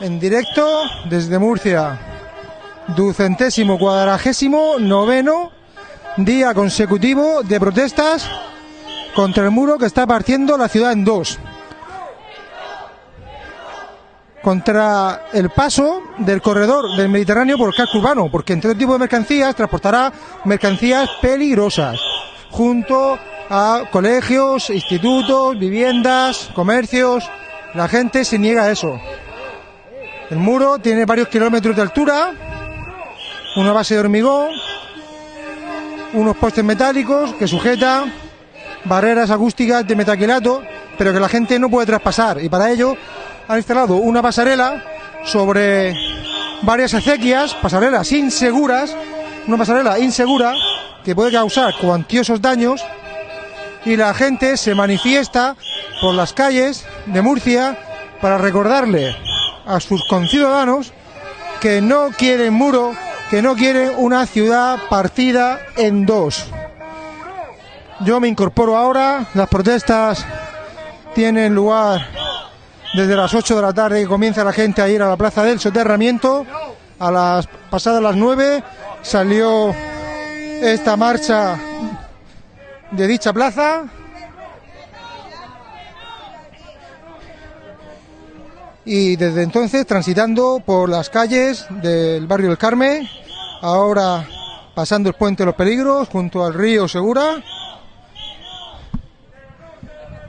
en directo desde Murcia. Ducentésimo cuadragésimo noveno día consecutivo de protestas contra el muro que está partiendo la ciudad en dos. Contra el paso del corredor del Mediterráneo por el casco urbano, porque en todo tipo de mercancías transportará mercancías peligrosas, junto a colegios, institutos, viviendas, comercios. La gente se niega a eso. El muro tiene varios kilómetros de altura, una base de hormigón, unos postes metálicos que sujetan barreras acústicas de metaquilato, pero que la gente no puede traspasar. Y para ello han instalado una pasarela sobre varias acequias, pasarelas inseguras, una pasarela insegura que puede causar cuantiosos daños y la gente se manifiesta por las calles de Murcia para recordarle a sus conciudadanos que no quieren muro, que no quieren una ciudad partida en dos. Yo me incorporo ahora, las protestas tienen lugar desde las 8 de la tarde y comienza la gente a ir a la plaza del soterramiento. A las pasadas las 9 salió esta marcha de dicha plaza. Y desde entonces transitando por las calles del barrio del Carmen, ahora pasando el puente de los peligros junto al río Segura.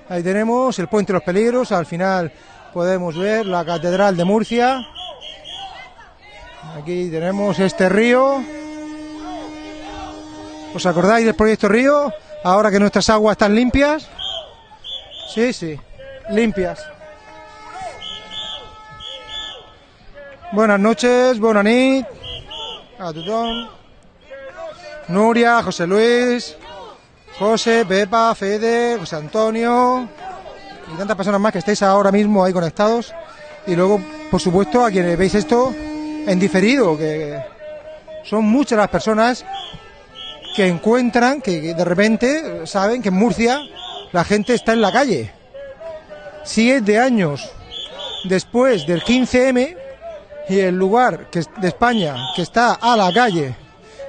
Ahí tenemos el puente de los peligros, al final podemos ver la catedral de Murcia. Aquí tenemos este río. ¿Os acordáis del proyecto Río? Ahora que nuestras aguas están limpias. Sí, sí, limpias. Buenas noches, buenas nit. A. Nuria, José Luis, José, Pepa, Fede, José Antonio y tantas personas más que estáis ahora mismo ahí conectados. Y luego, por supuesto, a quienes veis esto en diferido, que son muchas las personas que encuentran, que de repente saben que en Murcia la gente está en la calle. Siete años después del 15M y el lugar que, de España que está a la calle,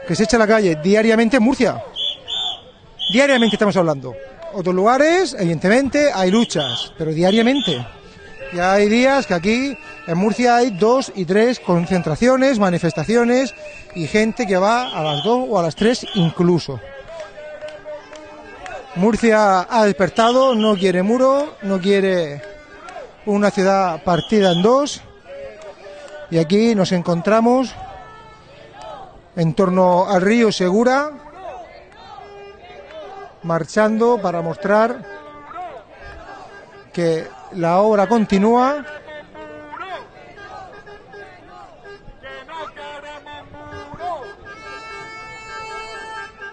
que se echa a la calle diariamente en Murcia. Diariamente estamos hablando. Otros lugares, evidentemente, hay luchas, pero diariamente. Y hay días que aquí en Murcia hay dos y tres concentraciones, manifestaciones y gente que va a las dos o a las tres incluso. Murcia ha despertado, no quiere muro, no quiere una ciudad partida en dos. Y aquí nos encontramos en torno al río Segura, marchando para mostrar que la obra continúa.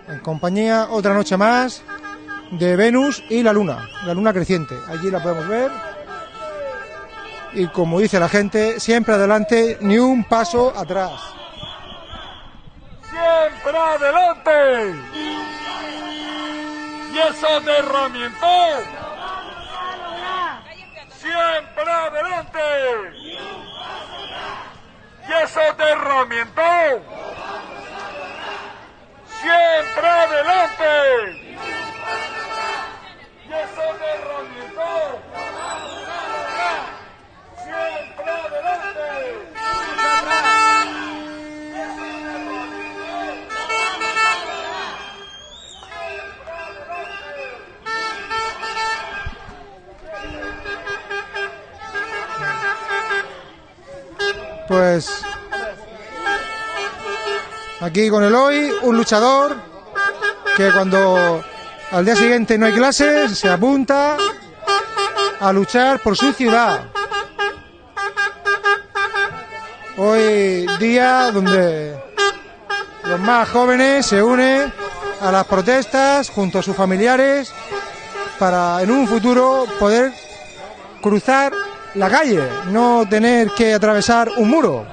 En compañía, otra noche más, de Venus y la Luna, la Luna creciente. Allí la podemos ver. Y como dice la gente, siempre adelante, ni un paso atrás. Siempre adelante. Y eso de herramienta. Siempre adelante. Y eso de herramienta. Siempre adelante. Y eso de herramienta. Pues aquí con el hoy, un luchador que cuando al día siguiente no hay clases se apunta a luchar por su ciudad. Hoy día donde los más jóvenes se unen a las protestas junto a sus familiares para en un futuro poder cruzar la calle, no tener que atravesar un muro,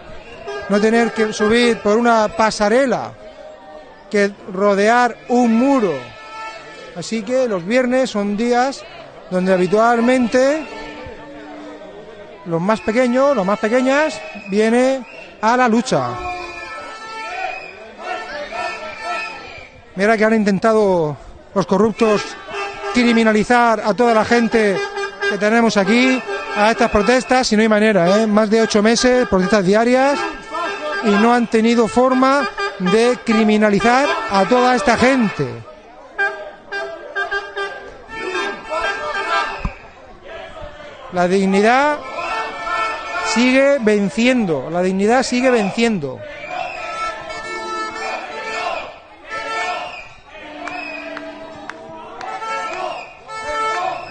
no tener que subir por una pasarela, que rodear un muro. Así que los viernes son días donde habitualmente los más pequeños, los más pequeñas, viene a la lucha. Mira que han intentado los corruptos criminalizar a toda la gente que tenemos aquí a estas protestas y no hay manera, ¿eh? más de ocho meses, protestas diarias y no han tenido forma de criminalizar a toda esta gente. La dignidad sigue venciendo, la dignidad sigue venciendo.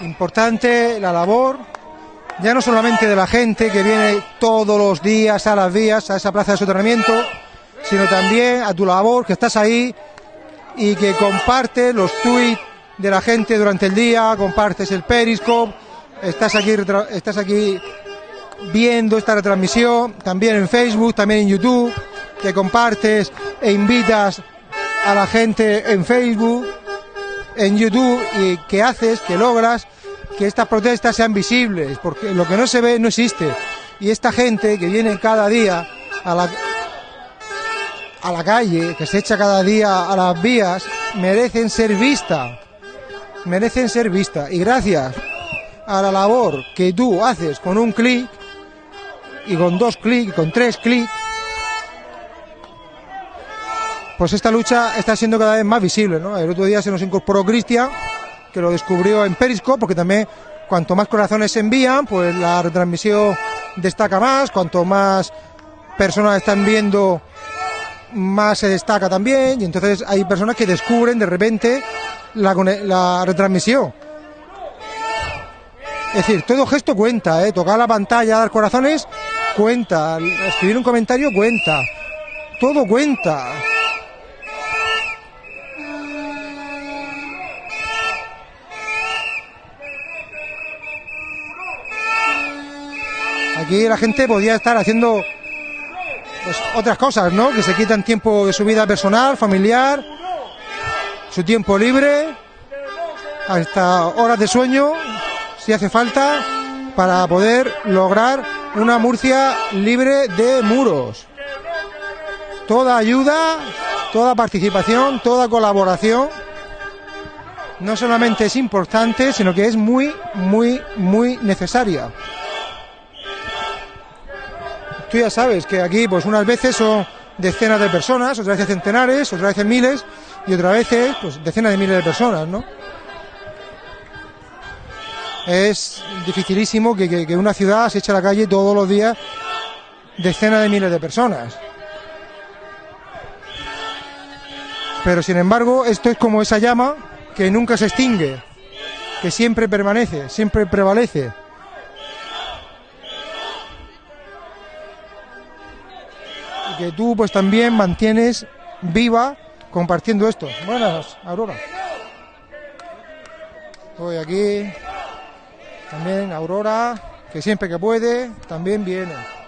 Importante la labor, ya no solamente de la gente que viene todos los días a las vías, a esa plaza de soterramiento, sino también a tu labor que estás ahí y que compartes los tweets de la gente durante el día, compartes el Periscope, estás aquí, estás aquí viendo esta retransmisión, también en Facebook, también en YouTube, que compartes e invitas a la gente en Facebook, en YouTube y que haces, que logras que estas protestas sean visibles, porque lo que no se ve no existe. Y esta gente que viene cada día a la, a la calle, que se echa cada día a las vías, merecen ser vista. Merecen ser vista. Y gracias a la labor que tú haces con un clic, y con dos clics, con tres clics, pues esta lucha está siendo cada vez más visible, ¿no? El otro día se nos incorporó Cristian, que lo descubrió en Periscope, porque también cuanto más corazones se envían, pues la retransmisión destaca más, cuanto más personas están viendo, más se destaca también, y entonces hay personas que descubren de repente la, la retransmisión. Es decir, todo gesto cuenta, ¿eh? Tocar la pantalla, dar corazones, cuenta. Escribir un comentario cuenta. Todo cuenta. Aquí la gente podía estar haciendo pues, otras cosas, ¿no? Que se quitan tiempo de su vida personal, familiar, su tiempo libre, hasta horas de sueño, si hace falta, para poder lograr una Murcia libre de muros. Toda ayuda, toda participación, toda colaboración, no solamente es importante, sino que es muy, muy, muy necesaria. Tú ya sabes que aquí, pues unas veces son decenas de personas, otras veces centenares, otras veces miles y otras veces, pues decenas de miles de personas, ¿no? Es dificilísimo que, que- una ciudad se eche a la calle todos los días decenas de miles de personas. Pero sin embargo, esto es como esa llama que nunca se extingue, que siempre permanece, siempre prevalece. Y que tú pues también mantienes viva compartiendo esto. Buenas, Aurora. Estoy aquí. También Aurora, que siempre que puede, también viene.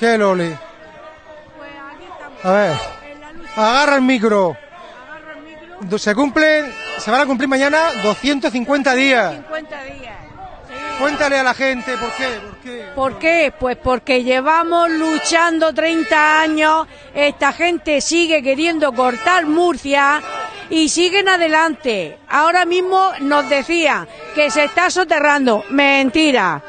¿Qué Loli? Pues aquí estamos. A ver, agarra el micro. Agarro el micro. Se cumplen, se van a cumplir mañana 250 días. 50 días. Sí. Cuéntale a la gente por qué, por qué. ¿Por qué? Pues porque llevamos luchando 30 años, esta gente sigue queriendo cortar Murcia y siguen adelante. Ahora mismo nos decían que se está soterrando. Mentira.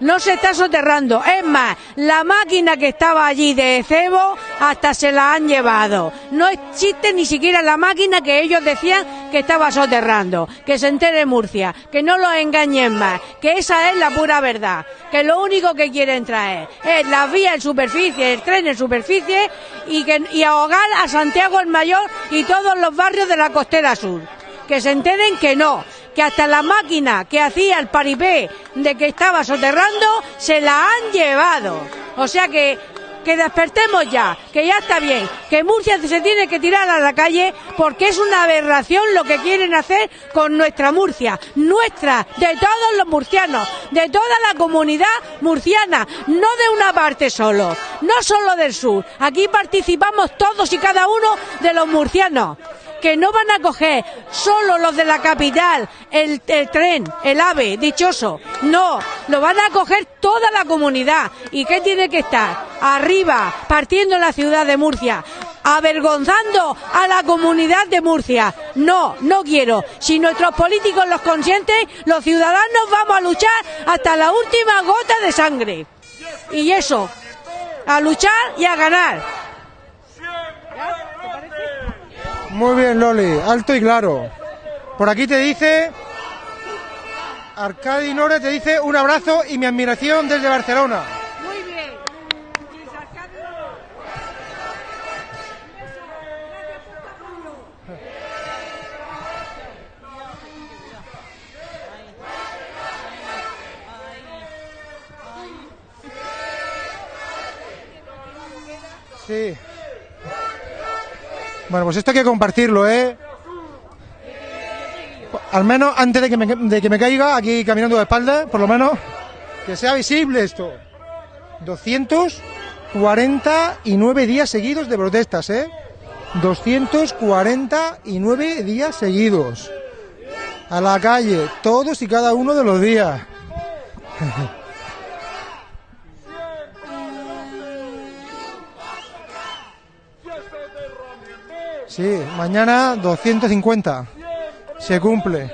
No se está soterrando. Es más, la máquina que estaba allí de cebo hasta se la han llevado. No existe ni siquiera la máquina que ellos decían que estaba soterrando. Que se entere Murcia, que no los engañen más, que esa es la pura verdad. Que lo único que quieren traer es la vía en superficie, el tren en superficie y, que, y ahogar a Santiago el Mayor y todos los barrios de la costera sur. Que se enteren que no, que hasta la máquina que hacía el paripé de que estaba soterrando se la han llevado. O sea que que despertemos ya, que ya está bien, que Murcia se tiene que tirar a la calle porque es una aberración lo que quieren hacer con nuestra Murcia, nuestra, de todos los murcianos, de toda la comunidad murciana, no de una parte solo, no solo del sur. Aquí participamos todos y cada uno de los murcianos que no van a coger solo los de la capital, el, tren, el AVE, dichoso. No, lo van a coger toda la comunidad. ¿Y qué tiene que estar? Arriba, partiendo la ciudad de Murcia. Avergonzando a la comunidad de Murcia. No, no quiero. Si nuestros políticos los consienten, los ciudadanos vamos a luchar hasta la última gota de sangre. Y eso, a luchar y a ganar. Muy bien, Loli, alto y claro. Por aquí te dice. Arcadi Nore te dice un abrazo y mi admiración desde Barcelona. Bueno, pues esto hay que compartirlo, ¿eh? Al menos antes de que me, de que me caiga aquí caminando de espalda, por lo menos, que sea visible esto. 249 días seguidos de protestas, ¿eh? 249 días seguidos. A la calle, todos y cada uno de los días. Sí, mañana 250. Se cumple.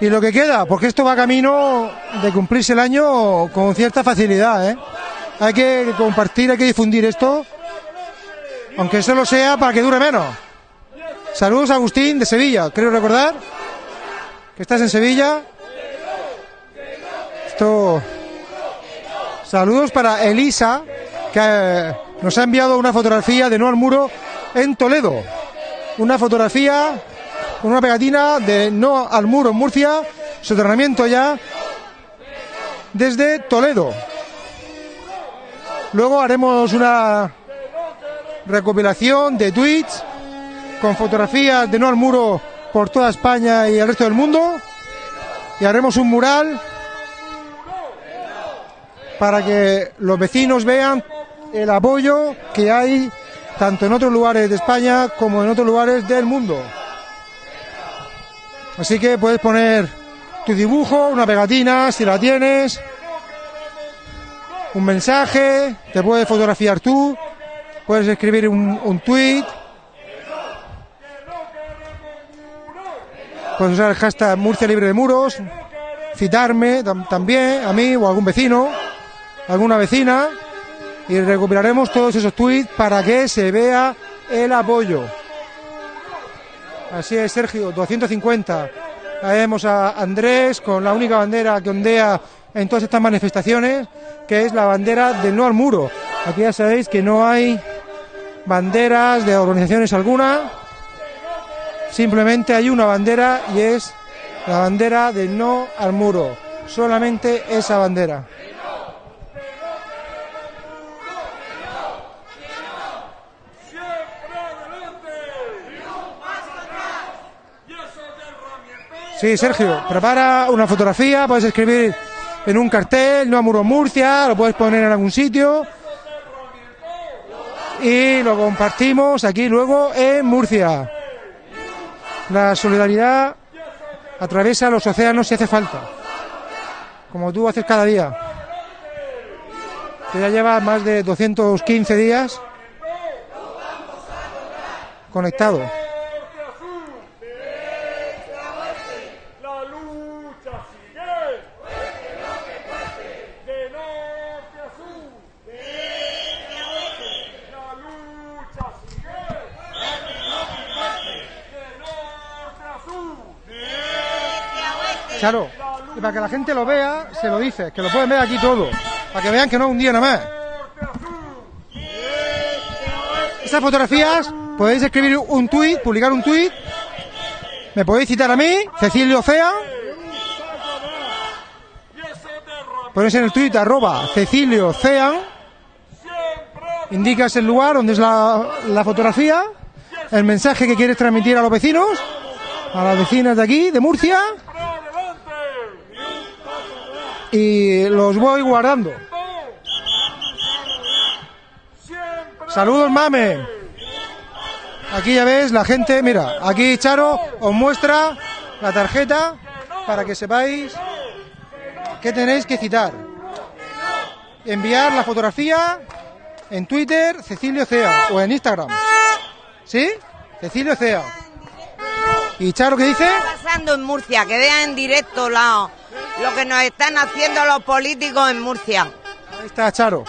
Y lo que queda, porque esto va camino de cumplirse el año con cierta facilidad, ¿eh? Hay que compartir, hay que difundir esto, aunque solo sea para que dure menos. Saludos Agustín de Sevilla, creo recordar que estás en Sevilla. Esto Saludos para Elisa, que eh, nos ha enviado una fotografía de No al Muro en Toledo. Una fotografía con una pegatina de No al Muro en Murcia, soterramiento ya desde Toledo. Luego haremos una recopilación de tweets con fotografías de No al Muro por toda España y el resto del mundo. Y haremos un mural para que los vecinos vean el apoyo que hay tanto en otros lugares de España como en otros lugares del mundo. Así que puedes poner tu dibujo, una pegatina, si la tienes, un mensaje, te puedes fotografiar tú, puedes escribir un, un tweet, puedes usar el hashtag Murcia Libre de Muros, citarme tam también, a mí o a algún vecino alguna vecina y recuperaremos todos esos tweets para que se vea el apoyo. Así es, Sergio, 250. Ahí vemos a Andrés con la única bandera que ondea en todas estas manifestaciones, que es la bandera del no al muro. Aquí ya sabéis que no hay banderas de organizaciones alguna, simplemente hay una bandera y es la bandera del no al muro. Solamente esa bandera. Sí, Sergio, prepara una fotografía, puedes escribir en un cartel, no a Muro Murcia, lo puedes poner en algún sitio y lo compartimos aquí luego en Murcia. La solidaridad atraviesa los océanos si hace falta, como tú haces cada día. Que ya lleva más de 215 días conectado. Charo, y para que la gente lo vea, se lo dice, que lo pueden ver aquí todo, para que vean que no es un día nada más. Estas fotografías podéis escribir un tuit, publicar un tuit, me podéis citar a mí, Cecilio Cea, ponéis en el tuit arroba Cecilio Cea, indicas el lugar donde es la, la fotografía, el mensaje que quieres transmitir a los vecinos, a las vecinas de aquí, de Murcia, y los voy guardando. Saludos, mame. Aquí ya ves la gente, mira, aquí Charo os muestra la tarjeta para que sepáis que tenéis que citar. Enviar la fotografía en Twitter Cecilio Cea o en Instagram. ¿Sí? Cecilio Cea. ¿Y Charo qué dice? pasando en Murcia, que vean en directo la- lo que nos están haciendo los políticos en Murcia. Ahí está Charo.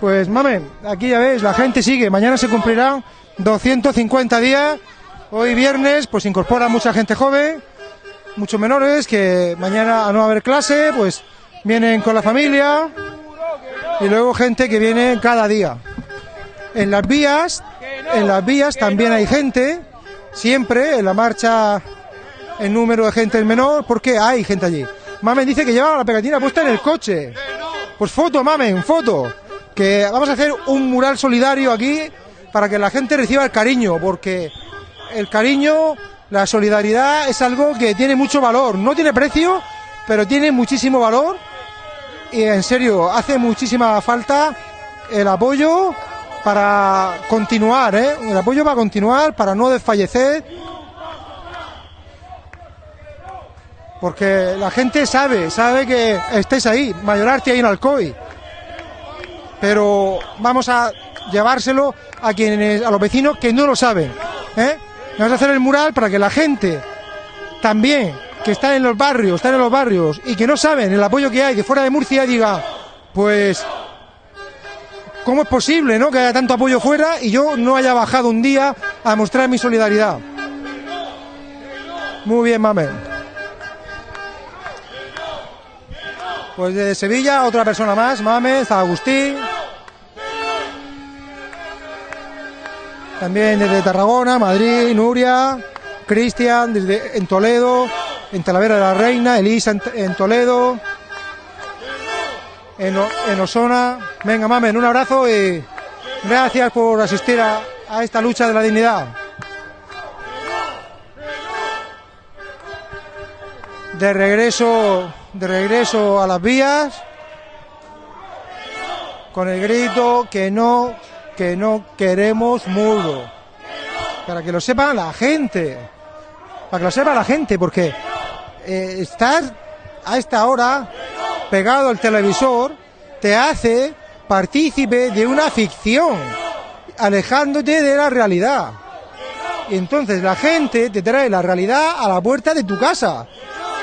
Pues mame, aquí ya ves, la gente sigue. Mañana se cumplirán 250 días. Hoy viernes, pues incorpora mucha gente joven, muchos menores que mañana a no haber clase, pues vienen con la familia y luego gente que viene cada día. En las vías, en las vías también hay gente, siempre en la marcha el número de gente es menor, porque hay gente allí. Mamen dice que lleva la pegatina puesta en el coche. Pues foto, Mamen, foto. Que vamos a hacer un mural solidario aquí para que la gente reciba el cariño, porque el cariño, la solidaridad es algo que tiene mucho valor. No tiene precio, pero tiene muchísimo valor. Y en serio, hace muchísima falta el apoyo para continuar, ¿eh? El apoyo para continuar, para no desfallecer. Porque la gente sabe, sabe que estáis ahí, Mayorarte ahí en Alcoy. Pero vamos a llevárselo a quienes, a los vecinos que no lo saben. ¿eh? Vamos a hacer el mural para que la gente también que está en los barrios, están en los barrios y que no saben el apoyo que hay de fuera de Murcia diga, pues ¿cómo es posible, no, que haya tanto apoyo fuera y yo no haya bajado un día a mostrar mi solidaridad? Muy bien, mamen. Pues de Sevilla, otra persona más, Mames, Agustín. También desde Tarragona, Madrid, Nuria, Cristian, desde en Toledo, en Talavera de la Reina, Elisa en, Toledo, en, en Osona. Venga, Mamen, un abrazo y gracias por asistir a esta lucha de la dignidad. de regreso de regreso a las vías con el grito que no que no queremos muro para que lo sepa la gente para que lo sepa la gente porque eh, estar a esta hora pegado al televisor te hace partícipe de una ficción alejándote de la realidad y entonces la gente te trae la realidad a la puerta de tu casa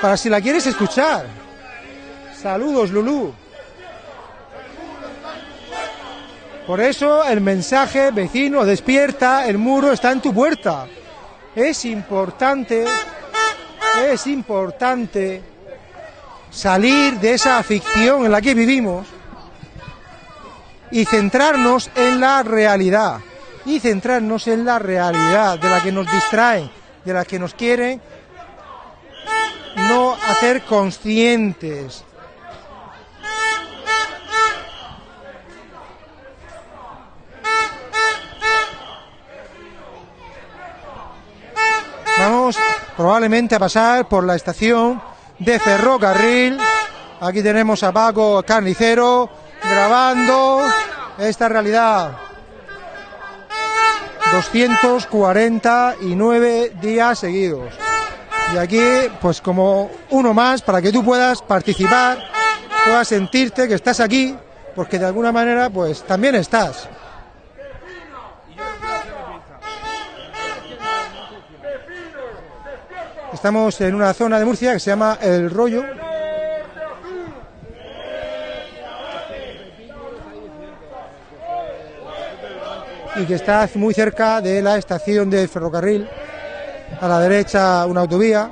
para si la quieres escuchar. Saludos, Lulú. Por eso el mensaje vecino despierta, el muro está en tu puerta. Es importante, es importante salir de esa ficción en la que vivimos y centrarnos en la realidad. Y centrarnos en la realidad de la que nos distraen, de la que nos quieren no hacer conscientes. Probablemente a pasar por la estación de ferrocarril. Aquí tenemos a Paco Carnicero grabando esta realidad. 249 días seguidos. Y aquí, pues como uno más, para que tú puedas participar, puedas sentirte que estás aquí, porque de alguna manera, pues también estás. Estamos en una zona de Murcia que se llama El Rollo. Y que está muy cerca de la estación de ferrocarril. A la derecha una autovía,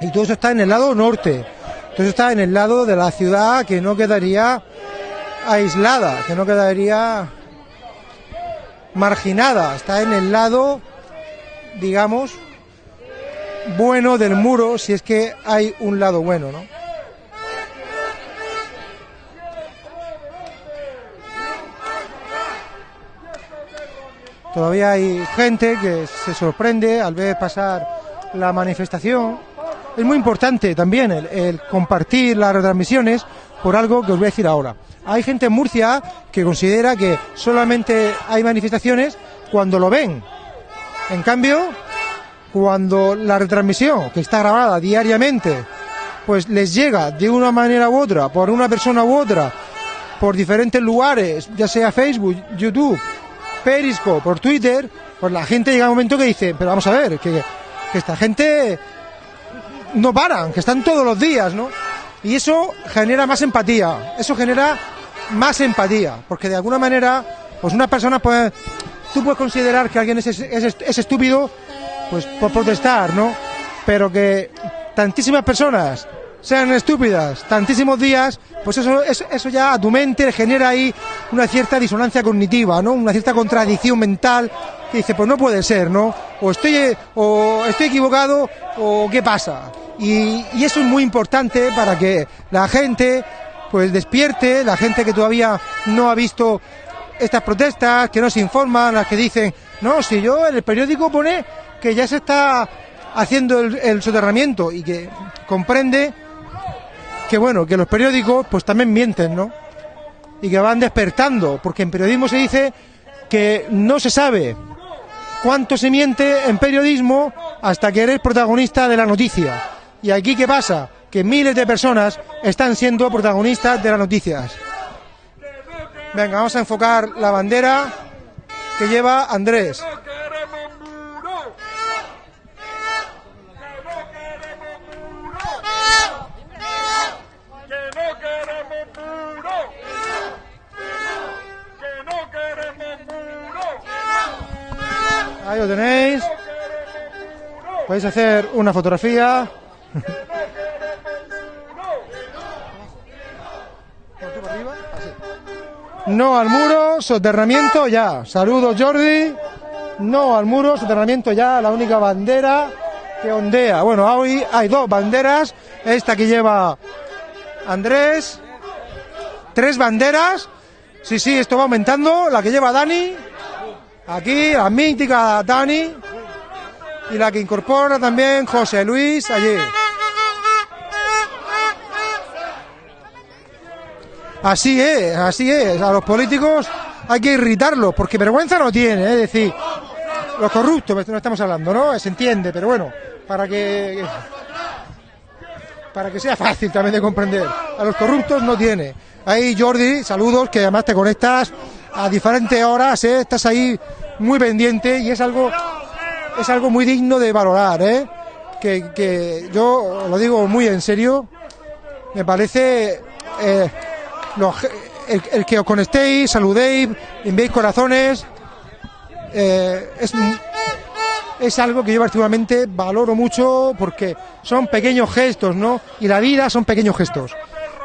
y todo eso está en el lado norte, todo eso está en el lado de la ciudad que no quedaría aislada, que no quedaría marginada, está en el lado, digamos, bueno del muro, si es que hay un lado bueno, ¿no? Todavía hay gente que se sorprende al ver pasar la manifestación. Es muy importante también el, el compartir las retransmisiones por algo que os voy a decir ahora. Hay gente en Murcia que considera que solamente hay manifestaciones cuando lo ven. En cambio, cuando la retransmisión, que está grabada diariamente, pues les llega de una manera u otra, por una persona u otra, por diferentes lugares, ya sea Facebook, YouTube, Periscope, por Twitter, pues la gente llega a un momento que dice, pero vamos a ver, que, que esta gente no paran, que están todos los días, ¿no? Y eso genera más empatía, eso genera más empatía, porque de alguna manera, pues una persona puede, tú puedes considerar que alguien es, es, es estúpido, pues por protestar, ¿no? Pero que tantísimas personas sean estúpidas tantísimos días, pues eso, eso, eso ya a tu mente genera ahí una cierta disonancia cognitiva, ¿no? Una cierta contradicción mental que dice, pues no puede ser, ¿no? O estoy, o estoy equivocado o qué pasa. Y, y eso es muy importante para que la gente pues despierte, la gente que todavía no ha visto estas protestas, que no se informan, las que dicen, no, si yo en el periódico pone que ya se está haciendo el, soterramiento y que comprende que bueno, que los periódicos pues también mienten, ¿no? Y que van despertando, porque en periodismo se dice que no se sabe cuánto se miente en periodismo hasta que eres protagonista de la noticia. Y aquí qué pasa? Que miles de personas están siendo protagonistas de las noticias. Venga, vamos a enfocar la bandera que lleva Andrés. Ahí lo tenéis. Podéis hacer una fotografía. No al muro, soterramiento ya. Saludos Jordi. No al muro, soterramiento ya. La única bandera que ondea. Bueno, hoy hay dos banderas. Esta que lleva Andrés. Tres banderas. Sí, sí, esto va aumentando. La que lleva Dani. Aquí, la mítica Dani. Y la que incorpora también José Luis allí. Así es, así es. A los políticos hay que irritarlos, porque vergüenza no tiene, es decir, los corruptos, no estamos hablando, ¿no? Se entiende, pero bueno, para que para que sea fácil también de comprender. A los corruptos no tiene. Ahí Jordi, saludos, que además te conectas a diferentes horas, ¿eh? estás ahí muy pendiente y es algo es algo muy digno de valorar, ¿eh? Que, que yo lo digo muy en serio, me parece eh, el, el que os conectéis, saludéis, enviéis corazones, eh, es, es algo que yo particularmente valoro mucho porque son pequeños gestos, ¿no? Y la vida son pequeños gestos.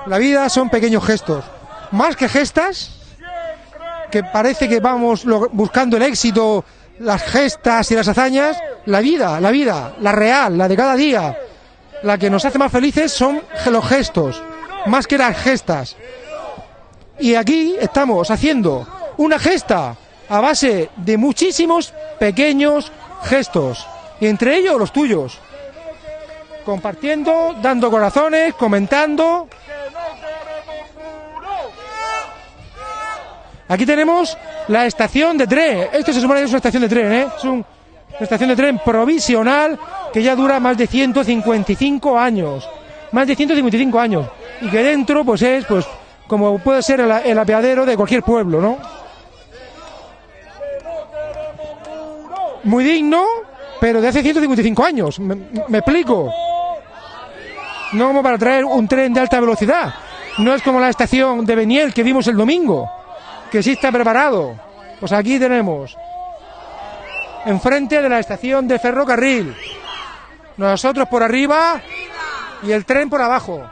La vida son pequeños gestos. Más que gestas, que parece que vamos buscando el éxito, las gestas y las hazañas, la vida, la vida, la real, la de cada día, la que nos hace más felices son los gestos, más que las gestas. Y aquí estamos haciendo una gesta a base de muchísimos pequeños gestos, y entre ellos los tuyos. Compartiendo, dando corazones, comentando. Aquí tenemos la estación de tren. Esto se supone que es una estación de tren, ¿eh? Es un- una estación de tren provisional que ya dura más de 155 años. Más de 155 años. Y que dentro, pues es, pues, como puede ser el, el apeadero de cualquier pueblo, ¿no? Muy digno, pero de hace 155 años. Me, me explico. No como para traer un tren de alta velocidad. No es como la estación de Beniel que vimos el domingo, que sí está preparado. Pues aquí tenemos enfrente de la estación de ferrocarril. Nosotros por arriba y el tren por abajo.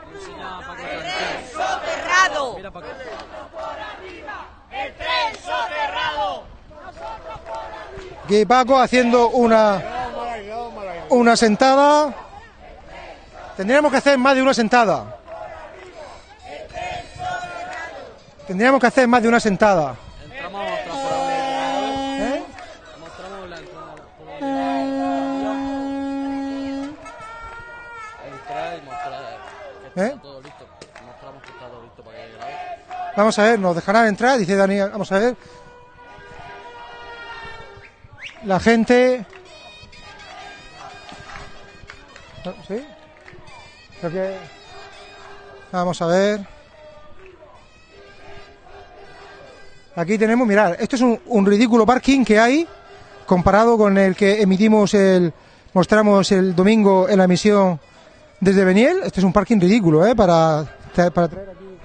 Soterrado. Aquí Paco haciendo una una sentada. Tendríamos que hacer más de una sentada. Tendríamos que hacer más de una sentada. Entramos a mostrar por ahí. ¿Eh? ¿Eh? Vamos a ver, nos dejarán entrar, dice Dani, vamos a ver. La gente... ¿Sí? Creo que... Vamos a ver. Aquí tenemos, mirad, esto es un, ridículo parking que hay comparado con el que emitimos el... Mostramos el domingo en la emisión desde Beniel. Este es un parking ridículo, ¿eh? Para, para traer aquí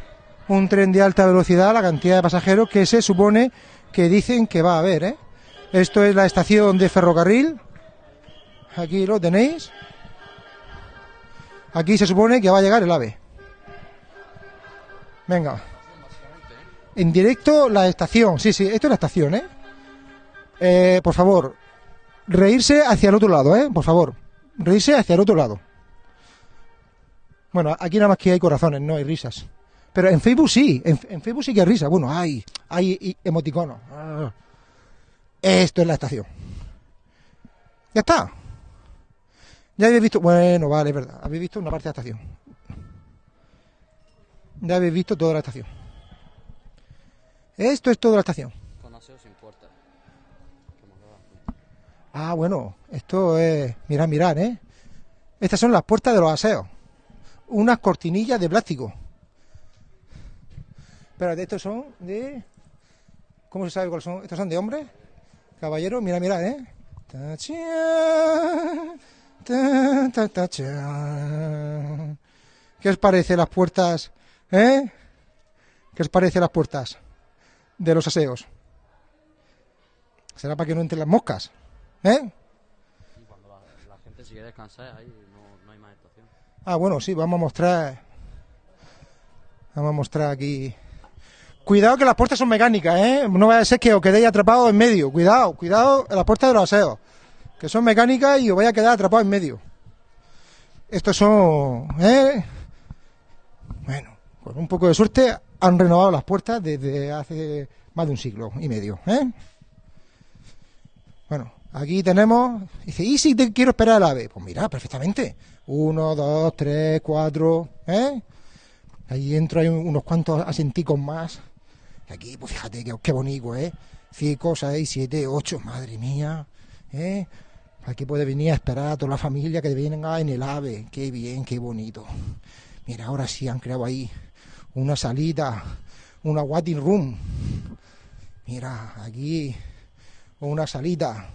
un tren de alta velocidad, la cantidad de pasajeros que se supone que dicen que va a haber. ¿eh? Esto es la estación de ferrocarril. Aquí lo tenéis. Aquí se supone que va a llegar el AVE. Venga. En directo la estación. Sí, sí, esto es la estación, ¿eh? Eh, por favor, reírse hacia el otro lado, ¿eh? Por favor, reírse hacia el otro lado. Bueno, aquí nada más que hay corazones, no hay risas. Pero en Facebook sí, en, en Facebook sí que hay risa. Bueno, hay, hay emoticonos. Ah. Esto es la estación. Ya está. Ya habéis visto, bueno, vale, es verdad. Habéis visto una parte de la estación. Ya habéis visto toda la estación. Esto es toda la estación. Con aseo sin puerta. Que hemos grabado. Ah, bueno, esto es. Mirad, mirad, ¿eh? Estas son las puertas de los aseos. Unas cortinillas de plástico. Espérate, estos son de. ¿Cómo se sabe cuáles son? ¿Estos son de hombres? Caballero, mira, mira, ¿eh? ¿Qué os parece las puertas? ¿Eh? ¿Qué os parece las puertas de los aseos? ¿Será para que no entren las moscas? ¿Eh? Y cuando la, la gente se quiere descansar, ahí no, no hay más estación. Ah, bueno, sí, vamos a mostrar. Vamos a mostrar aquí. Cuidado que las puertas son mecánicas, ¿eh? No vaya a ser que os quedéis atrapados en medio. Cuidado, cuidado en las puertas de los aseos. Que son mecánicas y os vais a quedar atrapados en medio. Estos son. ¿eh? Bueno, con un poco de suerte han renovado las puertas desde hace más de un siglo y medio, ¿eh? Bueno, aquí tenemos. Dice, ¿y si te quiero esperar al ave? Pues mira, perfectamente. Uno, dos, tres, cuatro, ¿eh? Ahí dentro hay un- unos cuantos asenticos más. Y aquí, pues fíjate qué bonito, ¿eh? Cinco, seis, siete, ocho, madre mía, ¿eh? Aquí puede venir a esperar a toda la familia que venga en el ave. Qué bien, qué bonito. Mira, ahora sí han creado ahí una salita, una waiting room. Mira, aquí una salita.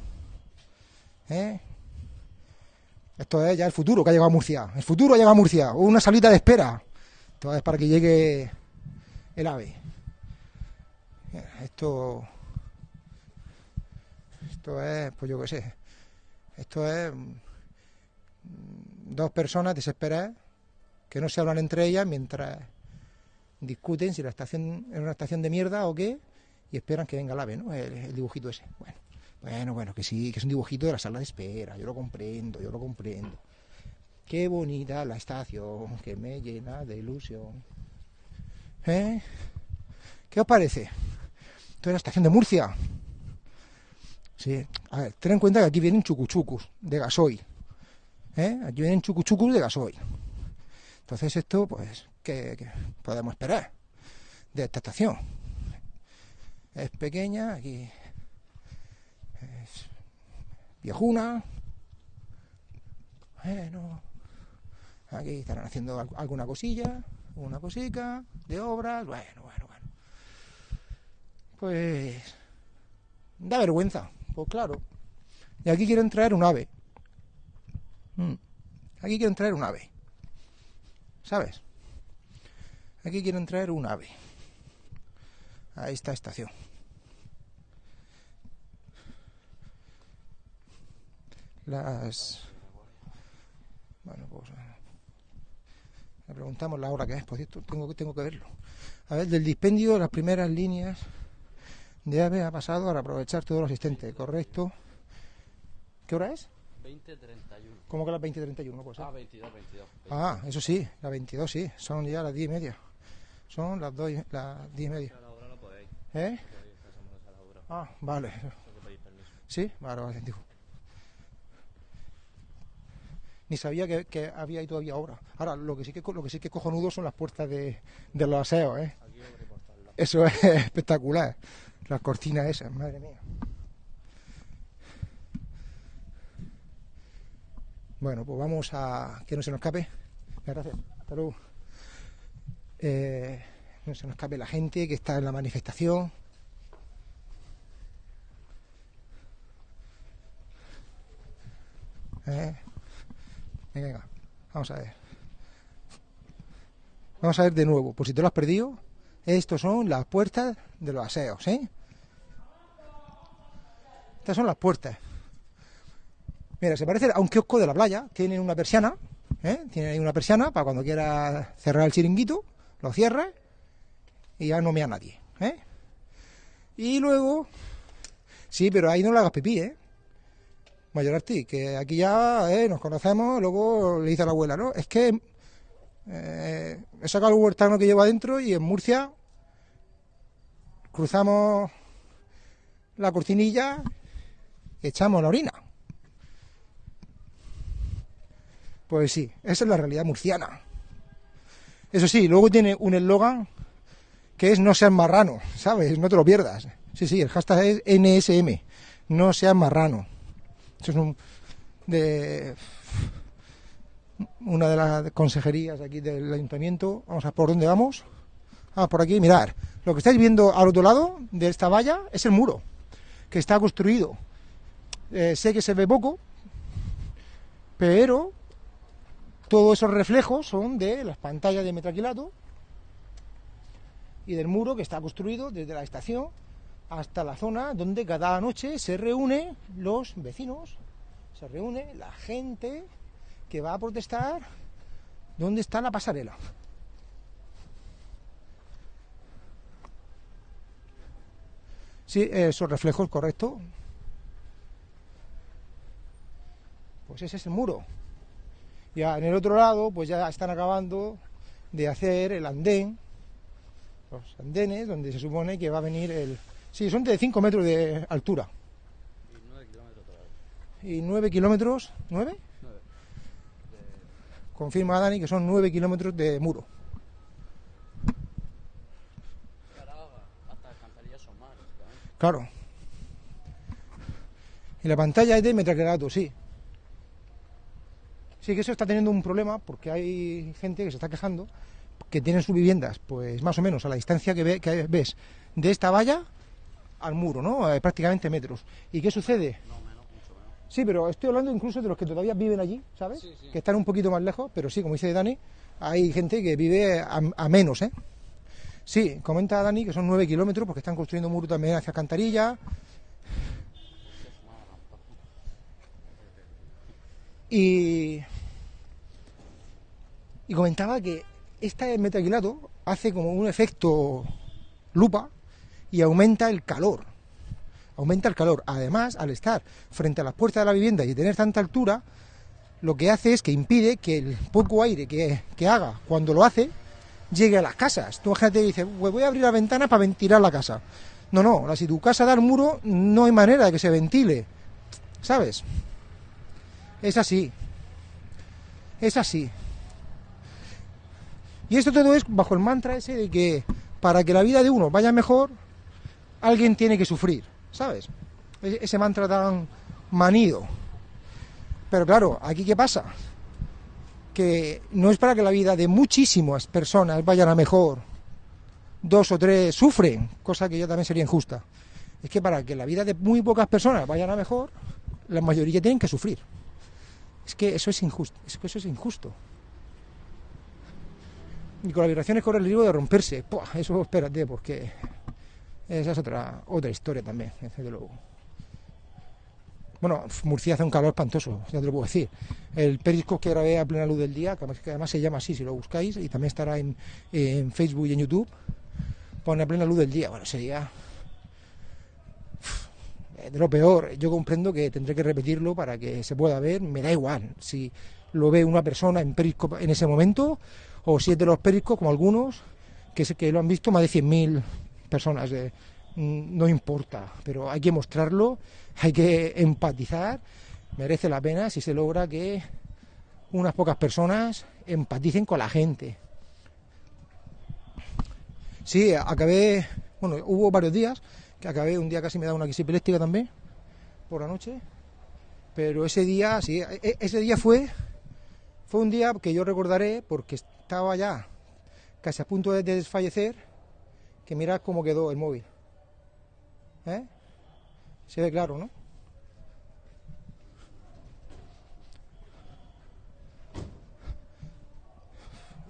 ¿Eh? Esto es ya el futuro que ha llegado a Murcia. El futuro ha llegado a Murcia. Una salita de espera. Esto es para que llegue el ave. Esto. Esto es, pues yo qué sé. Esto es. mm, Dos personas desesperadas que no se hablan entre ellas mientras discuten si la estación es una estación de mierda o qué y esperan que venga el ave, ¿no? El, dibujito ese. Bueno, bueno, bueno, que sí, que es un dibujito de la sala de espera. Yo lo comprendo, yo lo comprendo. Qué bonita la estación, que me llena de ilusión. ¿Eh? ¿Qué os parece? Esto es la estación de Murcia. Sí, a ver, ten en cuenta que aquí vienen chucuchucus de gasoil. ¿Eh? Aquí vienen chucuchucus de gasoil. Entonces esto, pues, ¿qué, qué podemos esperar de esta estación? Es pequeña, aquí es viejuna. Bueno, aquí estarán haciendo al- alguna cosilla, una cosica de obras. Bueno, bueno, bueno. Pues da vergüenza, pues claro. Y aquí quieren traer un ave. Mm. Aquí quieren traer un ave. ¿Sabes? Aquí quieren traer un ave. A esta estación. las... Bueno, pues... Le preguntamos la hora que es, por cierto, tengo, tengo que verlo. A ver, del dispendio, las primeras líneas de AVE ha pasado para aprovechar todo lo asistente, correcto. ¿Qué hora es? 20.31. ¿Cómo que las 20.31? No puede ser. Ah, 22, 22. Ah, eso sí, las 22 sí, son ya las 10 y media. Son las, dos, y- las 10 y media. ¿Eh? Ah, vale. Sí, vale, vale, digo. Ni sabía que, que había ahí todavía ahora. Ahora, lo que sí que lo que sí que es cojonudo son las puertas de, de los aseos, ¿eh? Eso es espectacular. Las cortinas esas, madre mía. Bueno, pues vamos a que no se nos escape. Gracias. Hasta luego. Eh, no se nos escape la gente que está en la manifestación. Eh, Venga, venga, vamos a ver. Vamos a ver de nuevo, por si te lo has perdido. Estos son las puertas de los aseos, ¿eh? Estas son las puertas. Mira, se parece a un kiosco de la playa. Tienen una persiana, ¿eh? Tienen ahí una persiana para cuando quieras cerrar el chiringuito, lo cierras y ya no mea nadie, ¿eh? Y luego, sí, pero ahí no le hagas pipí, ¿eh? Mayorarti, que aquí ya ¿eh? nos conocemos, luego le dice a la abuela, ¿no? Es que eh, he sacado el huertano que llevo adentro y en Murcia cruzamos la cortinilla y echamos la orina. Pues sí, esa es la realidad murciana. Eso sí, luego tiene un eslogan que es no seas marrano, ¿sabes? No te lo pierdas. Sí, sí, el hashtag es NSM, no seas marrano. Eso es un de una de las consejerías aquí del ayuntamiento. Vamos a por dónde vamos. Ah, por aquí, mirar. Lo que estáis viendo al otro lado de esta valla es el muro, que está construido. Eh, sé que se ve poco, pero todos esos reflejos son de las pantallas de metraquilato y del muro que está construido desde la estación hasta la zona donde cada noche se reúnen los vecinos, se reúne la gente que va a protestar dónde está la pasarela. Sí, esos reflejos, correcto. Pues ese es el muro. Ya en el otro lado, pues ya están acabando de hacer el andén, los andenes, donde se supone que va a venir el... Sí, son de 5 metros de altura. Y 9 kilómetros todavía. Y 9 kilómetros... ¿9? 9. Confirma Dani que son 9 kilómetros de muro. Claro. Y la pantalla es de metraclarato, sí. Sí que eso está teniendo un problema porque hay gente que se está quejando que tienen sus viviendas, pues más o menos a la distancia que, ve- que ves de esta valla al muro, ¿no? Eh, prácticamente metros. ¿Y qué sucede? No, menos, mucho menos. Sí, pero estoy hablando incluso de los que todavía viven allí, ¿sabes? Sí, sí. Que están un poquito más lejos, pero sí, como dice Dani, hay gente que vive a, a menos, ¿eh? Sí, comenta Dani que son nueve kilómetros porque están construyendo un muro también hacia Cantarilla. Y, y comentaba que este metaquilato hace como un efecto lupa y aumenta el calor aumenta el calor. Además, al estar frente a las puertas de la vivienda y tener tanta altura, lo que hace es que impide que el poco aire que, que haga cuando lo hace llegue a las casas. Tú imagínate y dices, "Pues voy a abrir la ventana para ventilar la casa. No, no, si tu casa da al muro, no hay manera de que se ventile. ¿Sabes? Es así. Es así. Y esto todo es bajo el mantra ese de que para que la vida de uno vaya mejor, alguien tiene que sufrir, ¿sabes? E- Ese mantra tan manido. Pero claro, aquí qué pasa? Que no es para que la vida de muchísimas personas vayan a mejor. Dos o tres sufren, cosa que ya también sería injusta. Es que para que la vida de muy pocas personas vayan a mejor, la mayoría tienen que sufrir. Es que eso es injusto, es que eso es injusto. Y con las vibraciones corre el riesgo de romperse. Puah, eso espérate, porque esa es otra, otra historia también, desde luego. Bueno, Murcia hace un calor espantoso, ya te lo puedo decir. El periscope que grabé a plena luz del día, que además se llama así si lo buscáis, y también estará en, en Facebook y en YouTube, pone a plena luz del día. Bueno, sería de lo peor. Yo comprendo que tendré que repetirlo para que se pueda ver, me da igual si lo ve una persona en periscope en ese momento o si es de los periscopes como algunos que, se- que lo han visto más de 100.000 personas. mm, no importa, pero hay que mostrarlo, hay que empatizar, merece la pena si se logra que unas pocas personas empaticen con la gente. Sí, acabé, bueno, hubo varios días que acabé, un día casi me da una crisis también, por la noche, pero ese día, sí, e- e- ese día fue, fue un día que yo recordaré porque estaba ya casi a punto de desfallecer, que mirad cómo quedó el móvil. ¿Eh? Se ve claro, ¿no?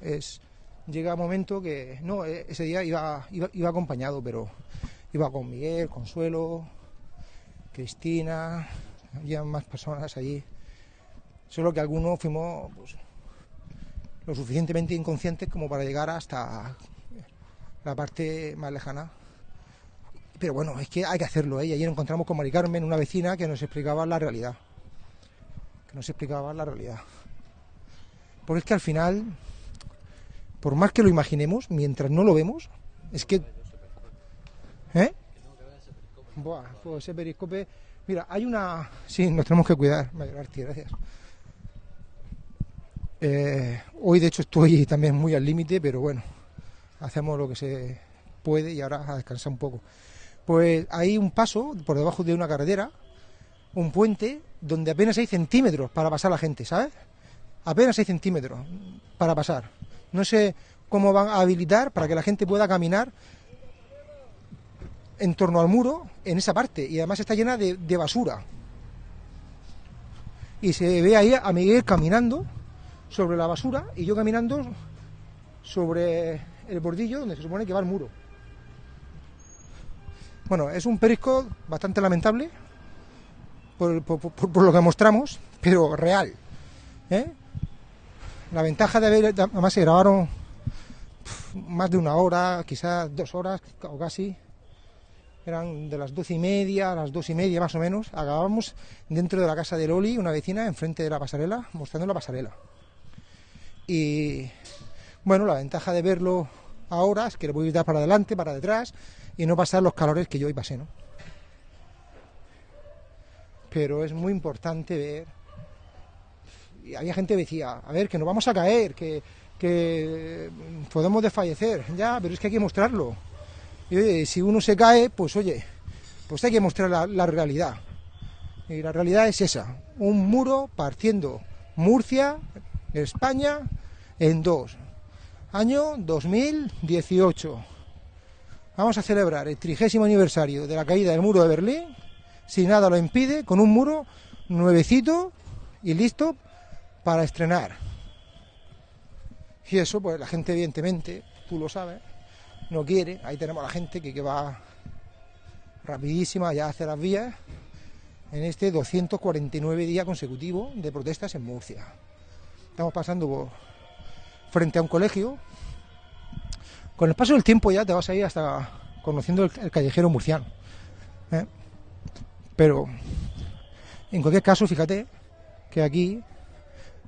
Es, llega un momento que, no, eh, ese día iba, iba, iba acompañado, pero iba con Miguel, Consuelo, Cristina, había más personas allí. Solo que algunos fuimos pues, lo suficientemente inconscientes como para llegar hasta la parte más lejana. Pero bueno, es que hay que hacerlo. ¿eh? Y ayer encontramos con Mari Carmen, una vecina, que nos explicaba la realidad. Que nos explicaba la realidad. Porque es que al final, por más que lo imaginemos, mientras no lo vemos, es que... ¿Eh? Buah, pues ese periscope... Mira, hay una... Sí, nos tenemos que cuidar. Mayor Arti, gracias. Eh, hoy de hecho estoy también muy al límite, pero bueno, hacemos lo que se puede y ahora a descansar un poco. Pues hay un paso por debajo de una carretera, un puente, donde apenas hay centímetros para pasar la gente, ¿sabes? Apenas hay centímetros para pasar. No sé cómo van a habilitar para que la gente pueda caminar en torno al muro en esa parte y además está llena de, basura. Y se ve ahí a Miguel caminando sobre la basura y yo caminando sobre el bordillo donde se supone que va el muro. Bueno, es un perisco bastante lamentable por, lo que mostramos, pero real. ¿eh? La ventaja de haber, además se grabaron más de una hora, quizás dos horas o casi. Eran de las doce y media a las dos y media más o menos. Acabamos dentro de la casa de Loli, una vecina, enfrente de la pasarela, mostrando la pasarela. Y bueno, la ventaja de verlo ahora es que lo puedo dar para adelante, para detrás y no pasar los calores que yo hoy pasé, ¿no? Pero es muy importante ver. Y había gente que decía, a ver, que nos vamos a caer, que, que podemos desfallecer. Ya, pero es que hay que mostrarlo. Y oye, si uno se cae, pues oye, pues hay que mostrar la, la realidad. Y la realidad es esa, un muro partiendo Murcia, España, en dos. Año 2018. Vamos a celebrar el trigésimo aniversario de la caída del muro de Berlín, si nada lo impide, con un muro nuevecito y listo para estrenar. Y eso, pues la gente, evidentemente, tú lo sabes, no quiere. Ahí tenemos a la gente que, va rapidísima ya hacia las vías en este 249 día consecutivo de protestas en Murcia. Estamos pasando por- frente a un colegio. Con el paso del tiempo ya te vas a ir hasta conociendo el, el callejero murciano. ¿eh? Pero, en cualquier caso, fíjate que aquí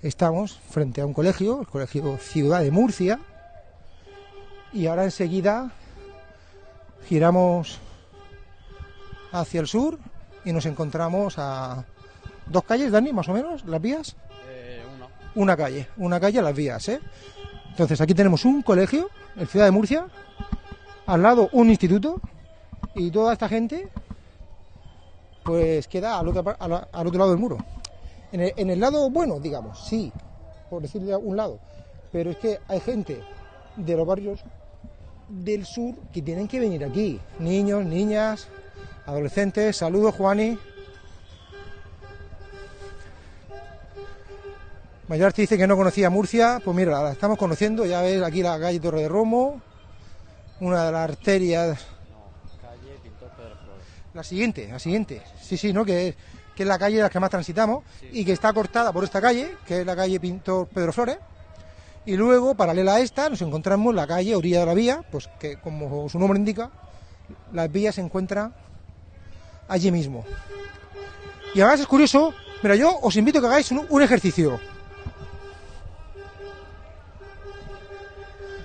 estamos frente a un colegio, el colegio Ciudad de Murcia, y ahora enseguida giramos hacia el sur y nos encontramos a dos calles, Dani, más o menos, las vías. Eh, una. Una calle, una calle a las vías, ¿eh? Entonces aquí tenemos un colegio, en Ciudad de Murcia, al lado un instituto y toda esta gente pues queda al otro, al otro lado del muro. En el, en el lado bueno, digamos, sí, por decirle a un lado, pero es que hay gente de los barrios del sur que tienen que venir aquí, niños, niñas, adolescentes, saludos Juani. Mayarte dice que no conocía Murcia, pues mira, la estamos conociendo, ya ves aquí la calle Torre de Romo, una de las arterias, No, calle Pintor Pedro Flores. la siguiente, la siguiente, sí, sí, ¿no? Que, que es la calle de la que más transitamos, y que está cortada por esta calle, que es la calle Pintor Pedro Flores. Y luego, paralela a esta, nos encontramos la calle orilla de la vía, pues que como su nombre indica, las vías se encuentran allí mismo. Y además es curioso, mira, yo os invito a que hagáis un, un ejercicio.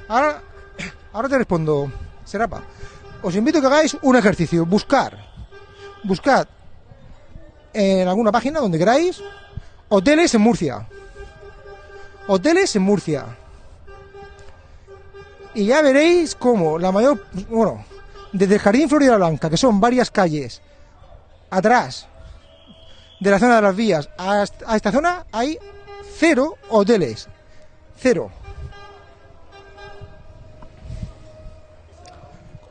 Ahora, ahora te respondo, Serapa. Os invito a que hagáis un ejercicio, buscar, buscad en alguna página donde queráis, hoteles en Murcia. Hoteles en Murcia. Y ya veréis cómo la mayor, bueno, desde el Jardín Florida Blanca, que son varias calles, atrás de la zona de las vías, a est- a esta zona hay cero hoteles. Cero.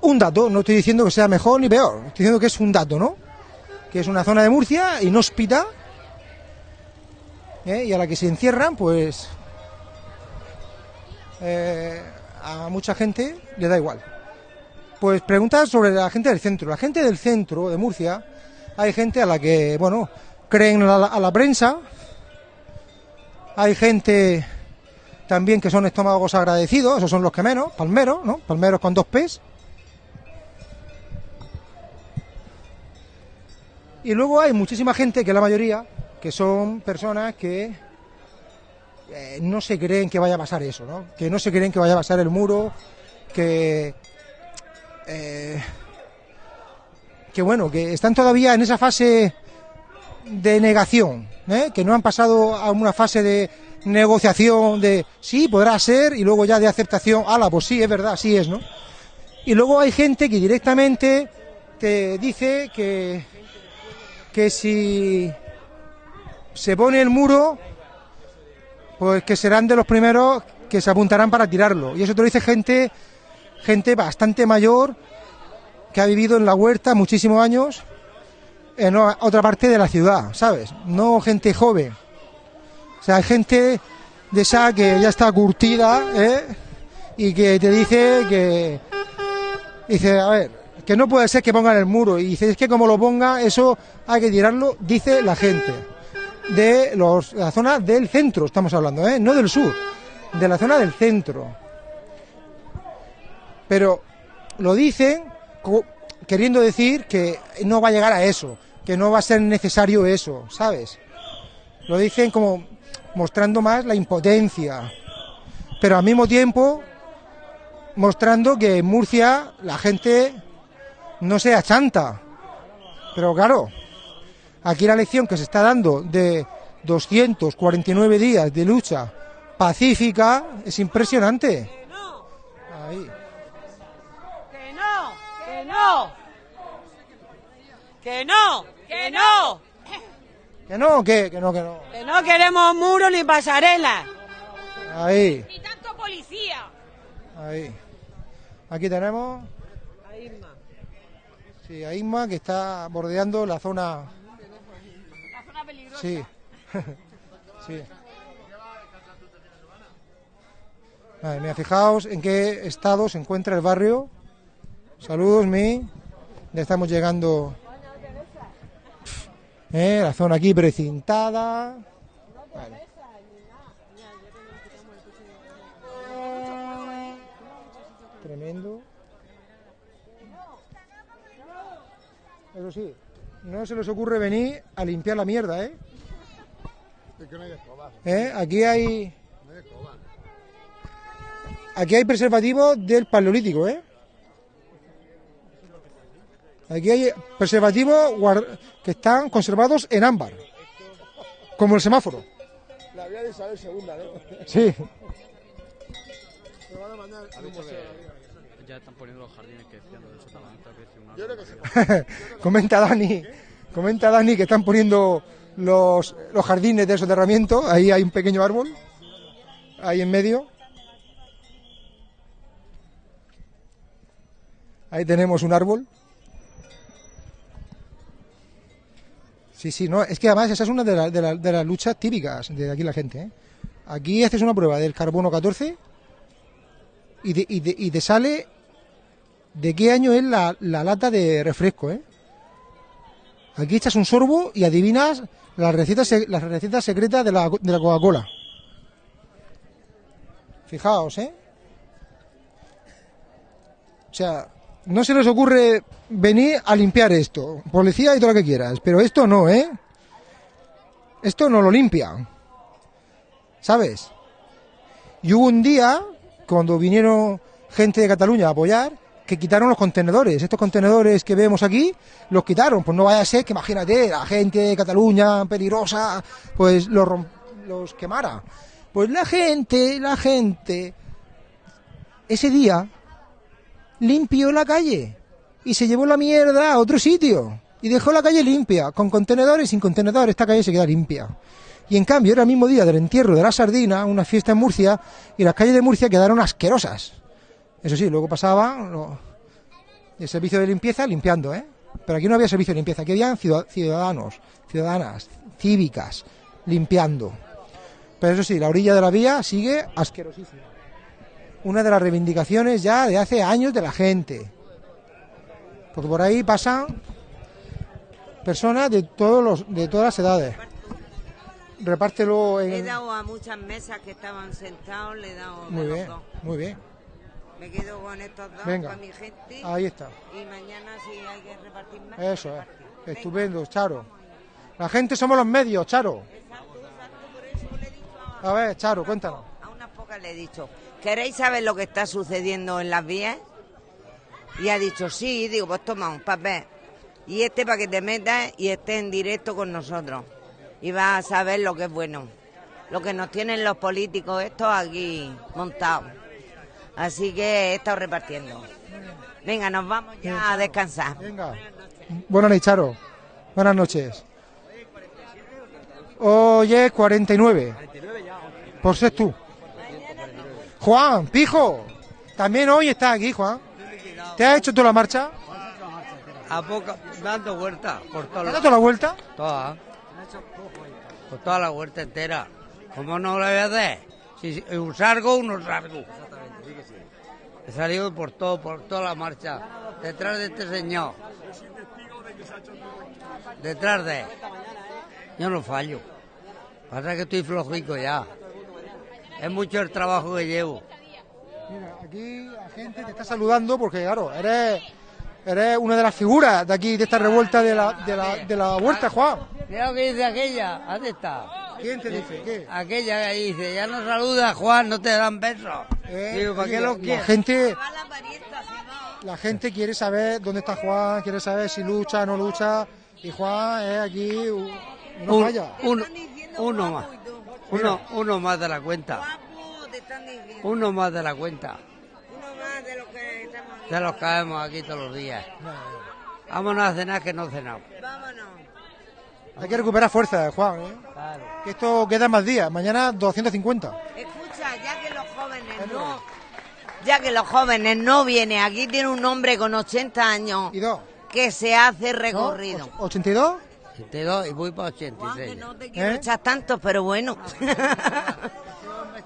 Un dato, no estoy diciendo que sea mejor ni peor, estoy diciendo que es un dato, ¿no? Que es una zona de Murcia inhóspita ¿eh? y a la que se encierran, pues eh, a mucha gente le da igual. Pues preguntas sobre la gente del centro. La gente del centro de Murcia, hay gente a la que, bueno, creen a la, prensa, hay gente también que son estómagos agradecidos, esos son los que menos, palmeros, ¿no? Palmeros con dos P's. Y luego hay muchísima gente, que la mayoría, que son personas que eh, no se creen que vaya a pasar eso, ¿no? Que no se creen que vaya a pasar el muro, que... eh, que bueno, que están todavía en esa fase de negación, ¿eh? que no han pasado a una fase de negociación de sí, podrá ser, y luego ya de aceptación, ala, pues sí, es verdad, sí es, ¿no? Y luego hay gente que directamente te dice que, que si se pone el muro, pues que serán de los primeros que se apuntarán para tirarlo. Y eso te lo dice gente, gente bastante mayor que ha vivido en la huerta muchísimos años en otra parte de la ciudad, ¿sabes? No gente joven. O sea, hay gente de esa que ya está curtida, ¿eh? Y que te dice que... Dice, a ver, que no puede ser que pongan el muro. Y dice, es que como lo ponga, eso hay que tirarlo, dice la gente. De los, la zona del centro, estamos hablando, ¿eh? No del sur, de la zona del centro. Pero lo dicen queriendo decir que no va a llegar a eso, que no va a ser necesario eso, ¿sabes? Lo dicen como mostrando más la impotencia, pero al mismo tiempo mostrando que en Murcia la gente no se achanta. Pero claro, aquí la lección que se está dando de 249 días de lucha pacífica es impresionante. Ahí. Que no, que no. Que no, que no. Que no, que, que no, que no. Que no queremos muro ni pasarela. Ahí, Ni tanto policía. ahí. Aquí tenemos. Sí, a Isma que está bordeando la zona. Peligrosa. Sí. sí. Vale, mira, fijaos en qué estado se encuentra el barrio. Saludos, mi. Ya estamos llegando. Eh, la zona aquí precintada. Tremendo. Eso sí, no se les ocurre venir a limpiar la mierda, ¿eh? ¿Eh? Aquí hay. Aquí hay preservativos del paleolítico, ¿eh? Aquí hay preservativos que están conservados en ámbar, como el semáforo. La vía de Isabel II, ¿no? Sí. Me van a mandar ¿Has un visto museo. Ya están poniendo los jardines que decían lo del sotavento? Que decía una Yo creo que sí. comenta Dani, comenta Dani que están poniendo los, los jardines de soterramiento. Ahí hay un pequeño árbol, ahí en medio. Ahí tenemos un árbol. Sí, sí, no, es que además esa es una de, la- de la- de las luchas típicas de aquí la gente. ¿eh? Aquí haces una prueba del carbono 14 y, de- y de- y te sale de qué año es la, la lata de refresco, ¿eh? Aquí echas un sorbo y adivinas las recetas, las recetas secretas de la, de la Coca-Cola. Fijaos, ¿eh? O sea, no se les ocurre venir a limpiar esto. Policía y todo lo que quieras. Pero esto no, ¿eh? Esto no lo limpia. ¿Sabes? Y hubo un día, cuando vinieron gente de Cataluña a apoyar, que quitaron los contenedores. Estos contenedores que vemos aquí, los quitaron. Pues no vaya a ser que, imagínate, la gente de Cataluña peligrosa, pues los, los quemara. Pues la gente, la gente, ese día limpió la calle y se llevó la mierda a otro sitio y dejó la calle limpia, con contenedores sin contenedores, esta calle se queda limpia. Y en cambio era el mismo día del entierro de la sardina, una fiesta en Murcia, y las calles de Murcia quedaron asquerosas. Eso sí, luego pasaba lo- el servicio de limpieza limpiando, ¿eh? Pero aquí no había servicio de limpieza, aquí habían ciudad- ciudadanos, ciudadanas, cívicas, limpiando. Pero eso sí, la orilla de la vía sigue asquerosísima. Una de las reivindicaciones ya de hace años de la gente. Porque por ahí pasan personas de todos los, de todas las edades. Repártelo He en... dado a muchas mesas que estaban sentados, le he dado Muy bien, dos. muy bien. Me quedo con estos dos Venga. para mi gente. Ahí está. Y mañana si hay que repartir más. Eso es. repartir. Venga. Estupendo, Charo. La gente somos los medios, Charo. Exacto, exacto, por eso le he dicho a, A ver, Charo, cuéntanos. a unas pocas le he dicho, ¿queréis saber lo que está sucediendo en las vías? Y ha dicho, sí, digo, pues toma un papel. Y este para que te metas y estés en directo con nosotros. Y vas a saber lo que es bueno. Lo que nos tienen los políticos estos aquí montados. Así que he estado repartiendo. Venga, nos vamos ya a descansar. Venga. Buenas noches, Charo. Buenas noches. Oye, 49. Por ser tú. Juan, pijo. También hoy está aquí, Juan. ¿Te has hecho tú la marcha? A poco, dando vueltas por ¿Te toda has la, dado la vuelta? toda, por toda la huerta entera. ¿Cómo no lo voy a hacer? Si si un salgo, uno salgo. He salido por todo, por toda la marcha, detrás de este señor. Detrás de. Yo no fallo. Pasa que estoy flojico ya. Es mucho el trabajo que llevo. Mira, aquí la gente te está saludando porque, claro, eres, eres una de las figuras de aquí, de esta revuelta de la, de la, de la huerta, Juan. Mira lo que dice aquella. ¿Dónde está? ¿Quién te dice? ¿Qué? Aquella que dice, ya no saluda Juan, no te dan besos. Eh, Digo, ¿para qué lo la quieres? gente, la va. la gente quiere saber dónde está Juan, quiere saber si lucha o no lucha. Y Juan es aquí una Un- falla. uno, más. Uno, uno más de la cuenta. Uno más de la cuenta. Uno más de lo que De los caemos aquí todos los días. Vámonos a cenar que no cenamos. Vámonos. Hay que recuperar fuerza, Juan. ¿eh? Claro. Que esto queda más días. Mañana 250. Escucha, ya que los jóvenes no... Ya que los jóvenes no vienen, aquí tiene un hombre con 80 años ¿Y dos? que se hace recorrido. Och- ¿82? 82 y voy para Juan, que 86. no te quiero ¿Eh? echar tanto, pero bueno.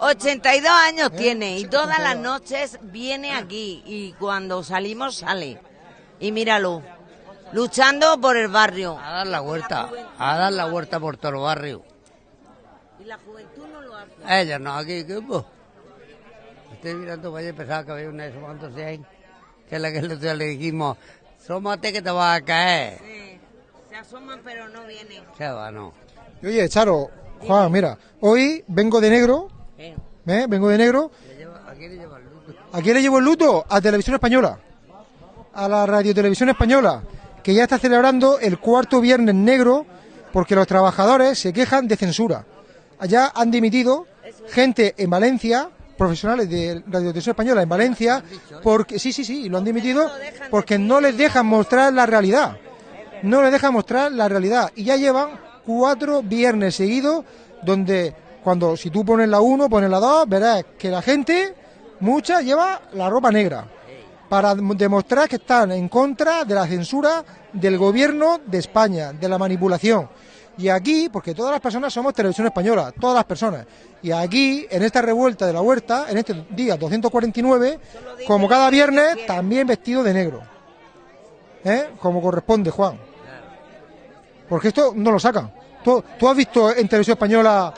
82 años ¿Eh? tiene y todas las 82. noches viene aquí y cuando salimos sale. Y míralo, luchando por el barrio. A dar la vuelta. A dar la vuelta por todo el barrio. Y la juventud no lo hace. Ellos no, aquí, ¿qué? Estoy mirando para allá y pensaba que había una de esos de ahí. Que es la que el otro día le dijimos, sómate que te vas a caer. Sí, se asoman pero no vienen. Se va, no. Oye, Charo, Juan, mira, hoy vengo de negro, Eh, vengo de negro. ¿A quién le lleva el luto? ¿A quién le llevo el luto? A Televisión Española. A la Radio Televisión Española, que ya está celebrando el cuarto viernes negro porque los trabajadores se quejan de censura. Allá han dimitido gente en Valencia, profesionales de Radio Televisión Española en Valencia, porque sí, sí, sí, lo han dimitido porque no les dejan mostrar la realidad. No les dejan mostrar la realidad. Y ya llevan cuatro viernes seguidos donde cuando si tú pones la 1, pones la 2, verás que la gente, mucha, lleva la ropa negra para dem- demostrar que están en contra de la censura del gobierno de España, de la manipulación. Y aquí, porque todas las personas somos televisión española, todas las personas. Y aquí, en esta revuelta de la huerta, en este día 249, como cada viernes, también vestido de negro. ¿Eh? Como corresponde, Juan. Porque esto no lo sacan. ¿Tú, tú has visto en televisión española...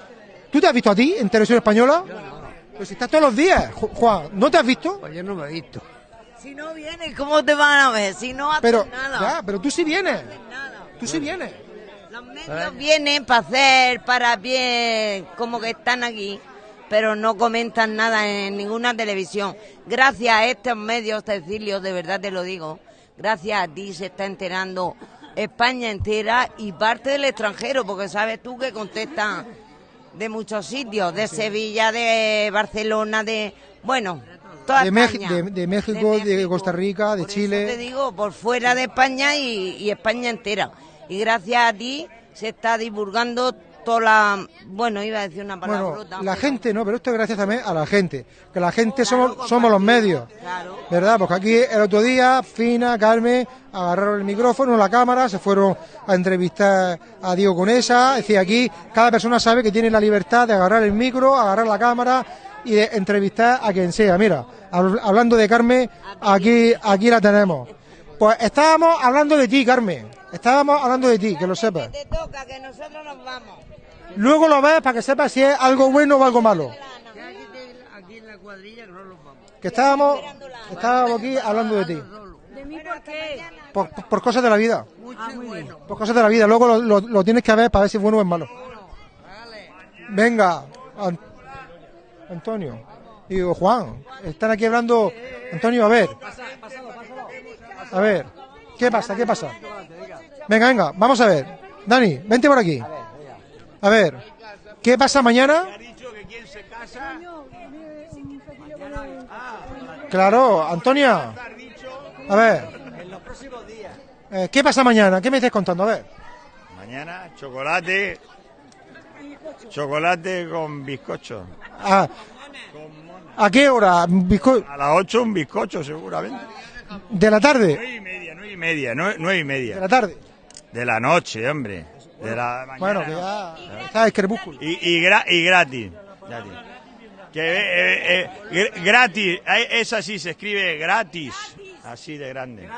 ¿Tú te has visto a ti en televisión española? Pues si estás todos los días, Ju- Juan, ¿no te has visto? Pues yo no me he visto. Si no vienes, ¿cómo te van a ver? Si no haces Pero, nada. ya, pero tú sí vienes. Nada. Tú sí vienes. Los medios vienen para hacer, para bien, como que están aquí, pero no comentan nada en ninguna televisión. Gracias a estos medios, Cecilio, de verdad te lo digo, gracias a ti se está enterando España entera y parte del extranjero, porque sabes tú que contestan de muchos sitios, de Sevilla, de Barcelona, de... Bueno, toda De, Mex- España. de- de México, de Costa Rica, de Por eso te Chile. digo, por fuera de España y, y España entera. Y gracias a ti se está divulgando toda la... Bueno, iba a decir una palabra. Bueno, la gente no, pero esto es gracias también a la gente. Que la gente somos, somos los medios. Claro. ¿Verdad? Porque aquí el otro día, Fina, Carmen, agarraron el micrófono, la cámara, se fueron a entrevistar a Diego Conesa. Es decir, aquí cada persona sabe que tiene la libertad de agarrar el micro, agarrar la cámara y de entrevistar a quien sea. Mira, hab- hablando de Carmen, aquí, aquí la tenemos. Pues estábamos hablando de ti, Carmen. Estábamos hablando de ti, que lo sepas. Te toca, que nosotros nos vamos. Luego lo ves para que sepas si es algo bueno o algo malo. Aquí en la cuadrilla que no los vamos. Que estábamos, estábamos aquí hablando de ti. ¿De mí por qué? Por, por cosas de la vida. Mucho y bueno. Por cosas de la vida. Luego lo, lo- lo tienes que ver para ver si es bueno o es malo. Venga, An- Antonio. Y digo, Juan, están aquí hablando. Antonio, a ver. A ver. ¿Qué pasa? ¿Qué pasa? Venga, venga, vamos a ver. Dani, vente por aquí. A ver. ¿Qué pasa mañana? Claro, Antonia. A ver. Eh, ¿Qué pasa mañana? ¿Qué me estás contando? A ver. Mañana chocolate. Chocolate con bizcocho. ¿A, ¿a qué hora? Bizco- A las 8 un bizcocho seguramente. ¿De la tarde? Nueve y media, nueve y media, nueve, nueve y ¿De media. la tarde? De la noche, hombre. De la mañana. Bueno, que ya está el crepúsculo. Y, y, gra- y gratis. gratis. Que, eh, eh, gr- gratis. eh, Esa sí se escribe gratis. Así de grande.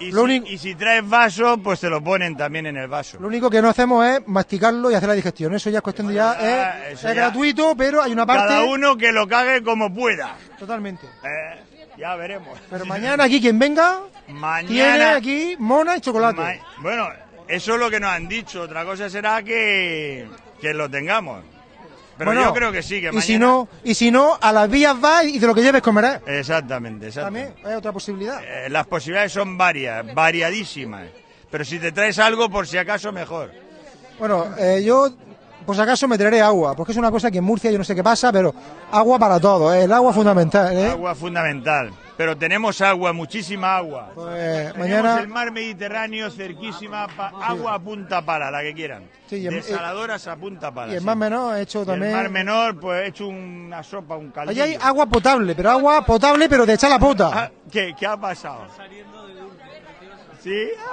Y Lo si, único- y si traes vaso, pues te lo ponen también en el vaso. Lo único que no hacemos es masticarlo y hacer la digestión. Eso ya es cuestión de ya. Ah, Es, eso es ya. gratuito, pero hay una parte. Cada uno que lo cague como pueda. Totalmente. Eh, ya veremos. Pero mañana aquí quien venga tiene aquí mona y chocolate. Ma- bueno, eso es lo que nos han dicho. Otra cosa será que, que lo tengamos. Pero Bueno, yo creo que sí, que y mañana. si no, y si no, a las vías vas y de lo que lleves comerás. Exactamente, exactamente. También es otra posibilidad. Eh, las posibilidades son varias, variadísimas. Pero si te traes algo, por si acaso, mejor. Bueno, eh, yo, por si acaso, me traeré agua, porque es una cosa que en Murcia yo no sé qué pasa, pero agua para todo, ¿eh? el agua fundamental. ¿eh? Agua fundamental. Pero tenemos agua, muchísima agua. Pues Tenemos mañana, el mar Mediterráneo cerquísima, pa- agua a punta pala, la que quieran. Sí, y en- Desaladoras a punta pala. y el sí. más menor he hecho Y el también. mar menor, pues he hecho una sopa, un caldillo. Allí hay agua potable, pero agua potable, pero de echar la pota. Ah, ¿Qué, ¿Qué ha pasado? ¿Sí?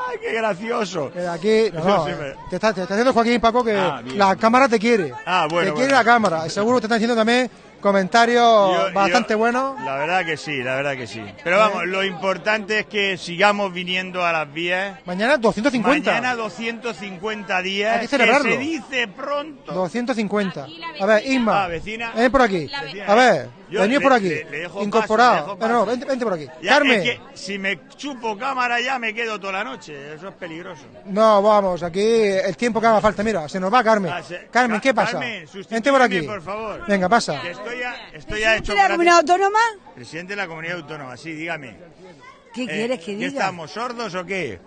¡Ay, qué gracioso! Que aquí, no, no, sí eh, me- te, está, te está diciendo Joaquín Paco que Ah, bien. la cámara te quiere. Ah, bueno, Te quiere bueno. la cámara. Seguro te están diciendo también comentarios Yo- bastante yo- buenos. La verdad que sí, la verdad que sí. Pero vamos, lo importante es que sigamos viniendo a las vías. Mañana 250. Mañana 250 días. Hay que celebrarlo. se dice pronto. 250. A ver, Isma. Ah, vecina. Ven por aquí. A ver, Yo venid le- por aquí. le- le dejo paso, Incorporado. dejo No, no, paso. vente, vente por aquí. Ya, Carmen. es que si me chupo cámara ya me quedo toda la noche. Eso es peligroso. No, vamos, aquí el tiempo que haga falta. Mira, se nos va Carmen. Ah, se- Carmen, Ca- ¿qué pasa? Carmen, Vente por aquí. por favor. Venga, pasa. Que estoy ya, estoy ya hecho ¿De la comunidad autónoma? Presidente de la comunidad autónoma, sí, dígame. ¿Qué Eh, quieres que ¿qué diga? estamos, sordos o qué?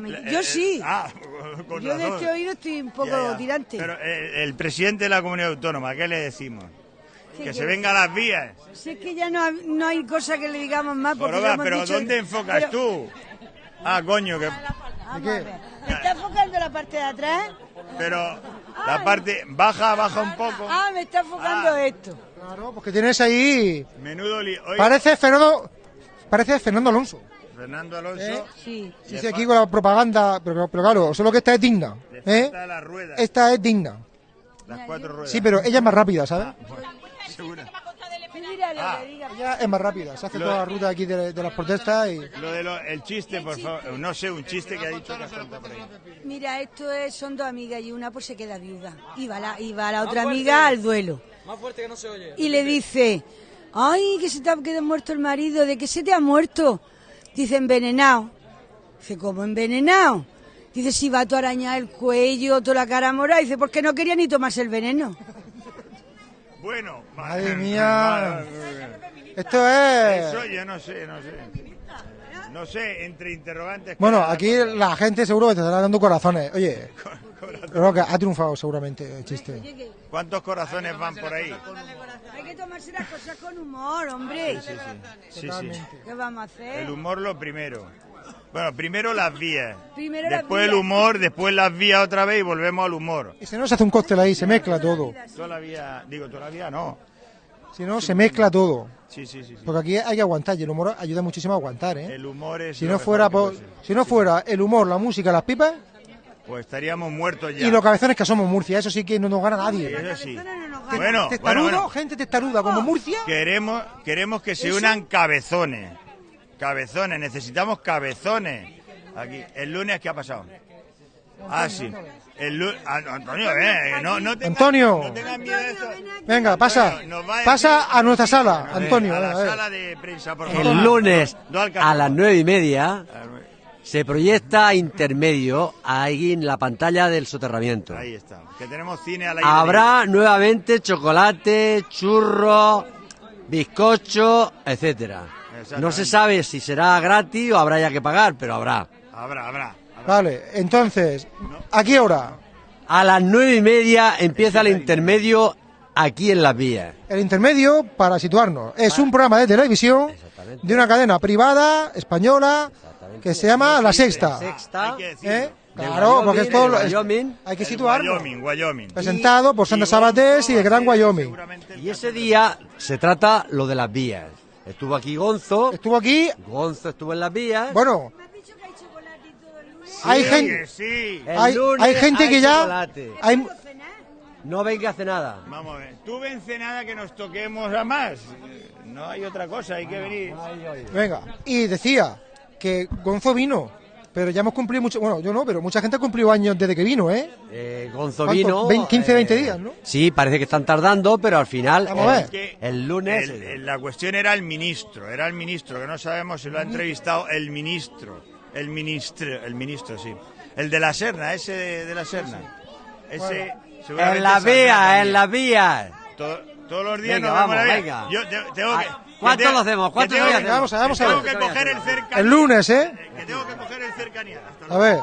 Me- Eh, Yo sí. Ah, con Yo de este oído estoy un poco Ya, ya. tirante. Pero eh, el presidente de la comunidad autónoma, ¿qué le decimos? ¿Qué Que se quieres? venga a las vías. Si es que ya no, no hay cosa que le digamos más. Porque Joroba, hemos pero dicho- ¿dónde enfocas Pero- tú? Ah, coño, que... ¿Me está enfocando la parte de atrás? Pero la parte... Baja, baja un poco. Ah, me está enfocando Ah. esto. Claro, porque tienes ahí. Menudo li... Oye, Parece Fernando. Parece Fernando Alonso. Fernando Alonso... ¿Eh? Sí. Sí, sí, aquí con la propaganda. Pero, pero claro, solo que esta es digna. ¿eh? falta la rueda, Esta es digna. las cuatro ruedas. Sí, pero ella es más rápida, ¿sabes? Seguro. mira lo Ah. que diga. Ella es más rápida, se hace Lo- toda la ruta aquí de, de las protestas y... Lo de lo- el chiste, por favor. No sé, un chiste que ha dicho que has contado por ahí. Mira, esto es, son dos amigas y una pues se queda viuda. Y va la, y va la otra amiga al duelo. Más fuerte que no se oye. Y le dice, ay, que se te ha quedado muerto el marido, ¿de qué se te ha muerto? Dice, envenenado. Dice, ¿cómo envenenado? Dice, si va todo arañar el cuello, toda la cara morada. Dice, porque no quería ni tomarse el veneno. Bueno, Madre mía. Esto es... Eso yo no sé, no sé. No sé, entre interrogantes. Bueno, aquí la gente seguro que te estará dando corazones. Oye, creo que ha triunfado seguramente el chiste. ¿Cuántos corazones van por ahí? Hay que tomarse las cosas con humor, hombre. Sí, sí. Sí, sí. ¿Qué vamos a hacer? El humor lo primero. Bueno, primero las vías. Primero las después el humor, después las vías otra vez y volvemos al humor. Y si no, se hace un cóctel ahí, se mezcla todo. Todavía, digo, todavía no. Si no, se mezcla todo. Sí, sí, sí. sí. Porque aquí hay que aguantar y el humor ayuda muchísimo a aguantar, ¿eh? El humor es. Si no fuera por- si no fuera el humor, la música, las pipas Pues estaríamos muertos ya. y los cabezones que somos Murcia, eso sí que no nos gana nadie. Eso sí. Bueno, gana. bueno, Testarudo, bueno. gente testaruda como Murcia. Queremos, queremos que se unan cabezones. Cabezones, necesitamos cabezones. Aquí, el lunes, ¿qué ha pasado? Ah, sí. El lu- ah, Antonio, eh, no, no tengas- Antonio. no tengas miedo de. Venga, pasa. Bueno, a Pasa a nuestra sala, A ver, Antonio. A la a sala de prensa, por favor. El lunes a las nueve y media se proyecta intermedio ahí en la pantalla del soterramiento. Ahí está. Que tenemos cine al aire. Habrá nuevamente chocolate, churros, bizcocho, etcétera. No se sabe si será gratis o habrá ya que pagar, pero habrá. Habrá, habrá. Vale, entonces, ¿a qué hora? A las nueve y media empieza el intermedio aquí en las vías. El intermedio, para situarnos, es un programa de televisión de una cadena privada española que se llama La Sexta. Sexta. Hay que decirlo. ¿Eh? Claro, porque esto es- Wyoming. hay que situarlo. Wyoming, Wyoming. Presentado por Sandra Sabatés y el Gran Wyoming. Y ese día se trata lo de las vías. Estuvo aquí Gonzo, Estuvo aquí, Gonzo estuvo en las vías. bueno, Me has dicho que hay chocolate y todo el lunes. hay Sí, gente, que sí. Hay, hay gente hay que ya, hay, No venga a hacer nada. Vamos a ver. Tú vence nada que nos toquemos a más. No hay otra cosa, hay que venir. venga, y decía que Gonzo vino, pero ya hemos cumplido mucho, bueno, yo no, pero mucha gente ha cumplido años desde que vino, ¿eh? Eh, Gonzo vino. Vein- 15, 20 eh, días, ¿no? Sí, parece que están tardando, pero al final. Vamos a eh, ver. Que El lunes. el- el- la cuestión era el ministro, era el ministro, que no sabemos si lo ha entrevistado el ministro. El ministro, el ministro, sí. El de la Serna, ese de, de la Serna. Ese. En la vía, en la vía. To- todos los días Venga, nos vamos, la vía. venga. Yo te- tengo que. Ah, que ¿cuántos tengo- lo hacemos? que ¿Cuántos tengo que- hacemos? Vamos a ver, vamos a Tengo ver. que coger el cercanía. El lunes, ¿eh? Que tengo que coger el cercanía. Hasta A ver,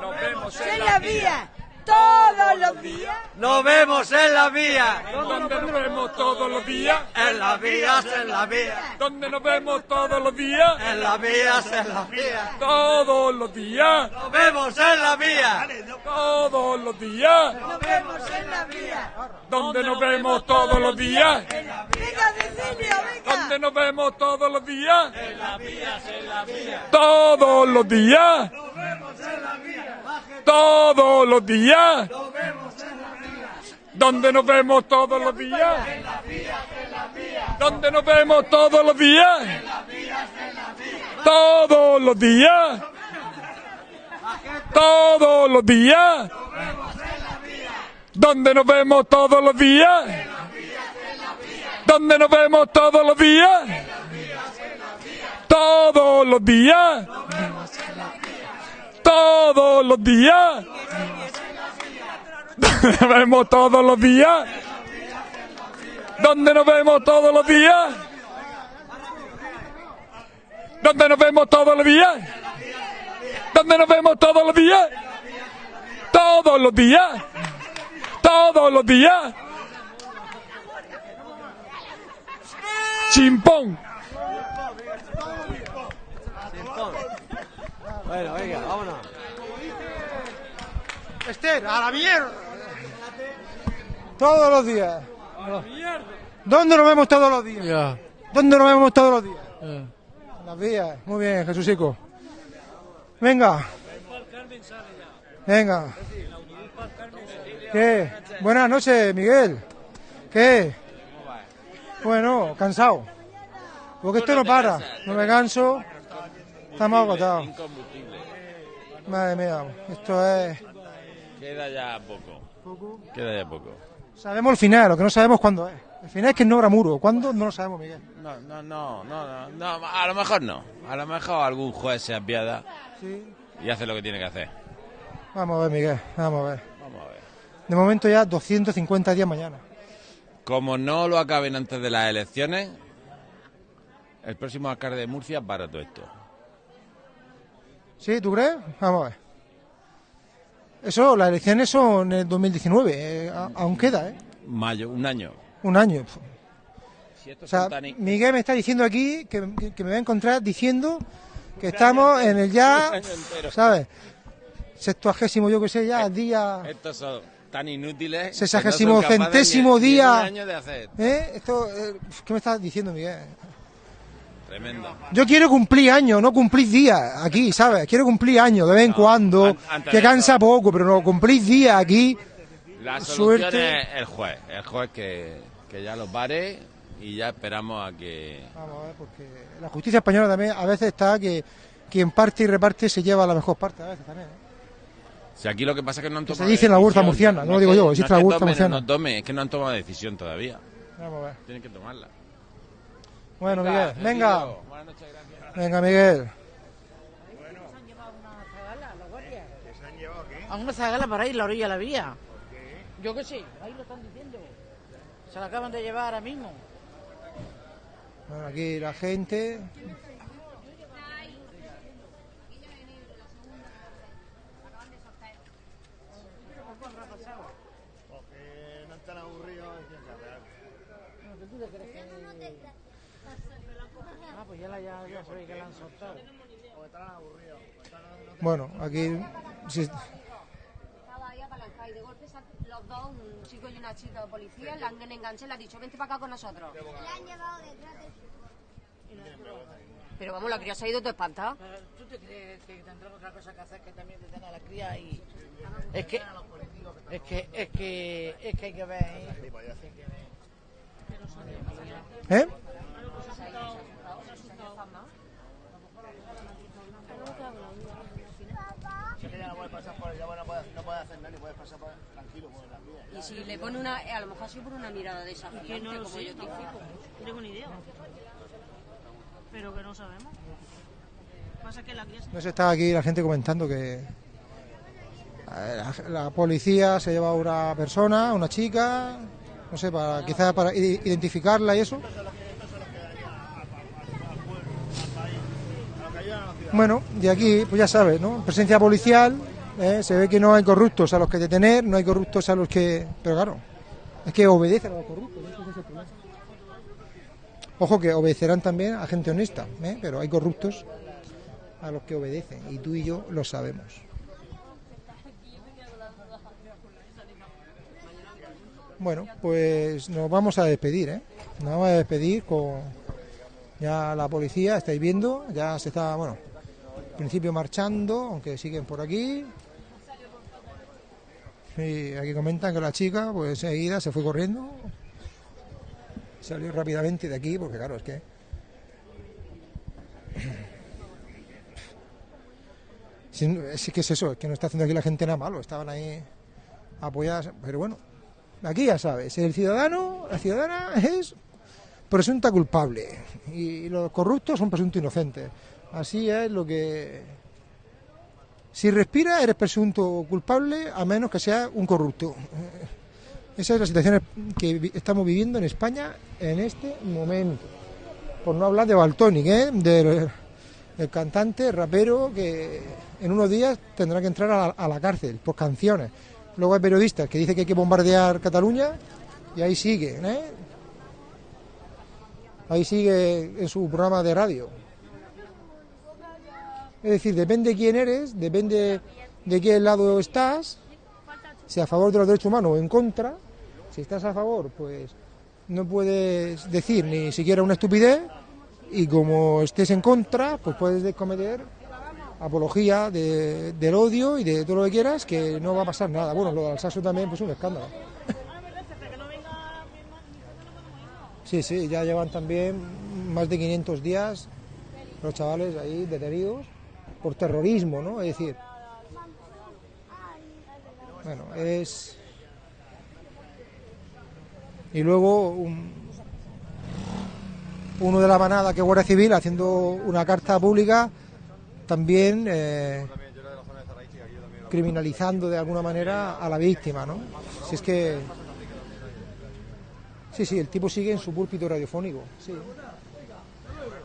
Nos vemos En la vía, todos los días. Nos vemos en la vía. Donde nos vemos todos los días. En las vías, en la vía. Donde nos vemos todos los días. En las vías, en las vías. Todos los días. Nos vemos en la vía. Todos los días. Nos vemos en la vía. Donde nos vemos todos los días. Venga, Cecilio, venga. Donde nos vemos todos los días. Todos los días. Todos los días. Donde nos vemos todos los días. Donde nos vemos todos los días. Todos los días. Todos los días. Donde nos vemos todos los días. Donde nos vemos todos los días. Todos los días. Todos los días. Donde nos vemos todos los días. Donde nos vemos todos los días. Donde nos vemos todos los días. Donde nos vemos todos los días. Todos los días. Todos los días. Chimpón. Bueno, venga, vámonos. Esther, a la mierda. Todos los días. ¿Dónde nos vemos todos los días? ¿Dónde nos vemos todos los días? Las vías. Muy bien, Jesusico. Venga. Venga. ¿Qué? Buenas noches, Miguel. ¿Qué? Bueno, cansado. Porque esto no para. No me canso. Estamos agotados. Madre mía, esto es... Queda ya poco. Queda ya poco. Sabemos el final, lo que no sabemos cuándo es. El final es que no habrá muro. ¿Cuándo? No lo sabemos, Miguel. No, no, no, no, no, no, a lo mejor no. A lo mejor algún juez se apiada Sí. y hace lo que tiene que hacer. Vamos a ver, Miguel. Vamos a ver. Vamos a ver. De momento ya 250 días mañana. Como no lo acaben antes de las elecciones, el próximo alcalde de Murcia para todo esto. ¿Sí? ¿Tú crees? Vamos a ver. Eso, las elecciones son en el 2019. eh, a- aún queda, ¿eh? Mayo, un año. Un año. Si O sea, Miguel me está diciendo aquí que, que- que me va a encontrar diciendo que estamos en el ya. ¿sabes? Sextuagésimo, yo que sé, ya, día... Estos son tan inútiles. Sesagésimo no centésimo día. de. ¿Eh? Esto, eh, ¿Qué me estás diciendo, Miguel? Tremendo. Yo quiero cumplir años, no cumplir días aquí, ¿sabes? Quiero cumplir años de vez en cuando, an- antes que cansa poco, pero no cumplir días aquí. La solución Suerte. es el juez. El juez que, que ya los pare y ya esperamos a que. Vamos a ver, porque la justicia española también a veces está que quien parte y reparte se lleva la mejor parte, a veces también. ¿eh? Si aquí lo que pasa es que no han Que se tomado. dice en la huerta murciana, no lo digo yo, no existe es la huerta murciana. No tome, es que no han tomado decisión todavía. Vamos a ver. Tienen que tomarla. Bueno, Venga, Miguel, venga. Buenas noches, gracias. Venga, Miguel. A una zagala para ir a la orilla de la vía. Yo qué sé, ahí lo están diciendo. Se la acaban de llevar ahora mismo. Bueno, aquí la gente. Porque no están aburridos. Ah, pues ya, la, ve que la han soltado. Bueno, aquí. sí, Estaba ahí apalancada y de golpe los dos, un chico y una chica policía, la han enganchado y le han dicho, vente para acá con nosotros. Pero vamos, la cría se ha ido todo espantada. ¿Tú te crees que tendrán otra cosa que hacer que también detener a la cría y... Es que... Es que, es que, es que hay que ver... ¿eh? ¿Eh? Ya no puedes pasar por ya no puedes, no puedes hacer nada ni puedes pasar por, tranquilo por las vías. Y si le pone una, a lo mejor por una mirada desafiante, Que no lo como sé, yo te digo. no tengo ni idea. Pero que no sabemos. Pasa que la guía se- No se está aquí la gente comentando que la, la policía se lleva a una persona, una chica, no sé, para quizás para identificarla y eso. Bueno, y aquí, pues ya sabes, ¿no? Presencia policial, ¿eh? se ve que no hay corruptos a los que detener, no hay corruptos a los que... Pero claro, es que obedecen a los corruptos. Ojo que obedecerán también a gente honesta, ¿eh? pero hay corruptos a los que obedecen y tú y yo lo sabemos. Bueno, pues nos vamos a despedir, ¿eh? Nos vamos a despedir con ya la policía, estáis viendo, ya se está, bueno, al principio marchando, aunque siguen por aquí. Y aquí comentan que la chica, pues enseguida se fue corriendo, salió rápidamente de aquí, porque claro, es que es que es eso, es que no está haciendo aquí la gente nada malo, estaban ahí apoyadas, pero bueno, aquí ya sabes, el ciudadano, la ciudadana es presunta culpable y los corruptos son presuntos inocentes. Así es lo que... Si respira eres presunto culpable a menos que sea un corrupto. Esa es la situación que estamos viviendo en España en este momento. Por no hablar de Baltonic, ¿eh? del el cantante, rapero, que en unos días tendrá que entrar a la, a la cárcel por canciones. Luego hay periodistas que dicen que hay que bombardear Cataluña y ahí sigue, ¿eh? Ahí sigue en su programa de radio. Es decir, depende de quién eres, depende de qué lado estás, si a favor de los derechos humanos o en contra. Si estás a favor, pues no puedes decir ni siquiera una estupidez y como estés en contra, pues puedes cometer apología de- del odio y de todo lo que quieras, que no va a pasar nada. Bueno, lo del Alsacio también, pues un escándalo. Sí, sí, ya llevan también más de 500 días los chavales ahí detenidos por terrorismo, ¿no? Es decir, bueno, es... Y luego un- uno de la manada que es Guardia Civil haciendo una carta pública también eh, criminalizando de alguna manera a la víctima, ¿no? Si es que... Sí, sí, el tipo sigue en su púlpito radiofónico, sí.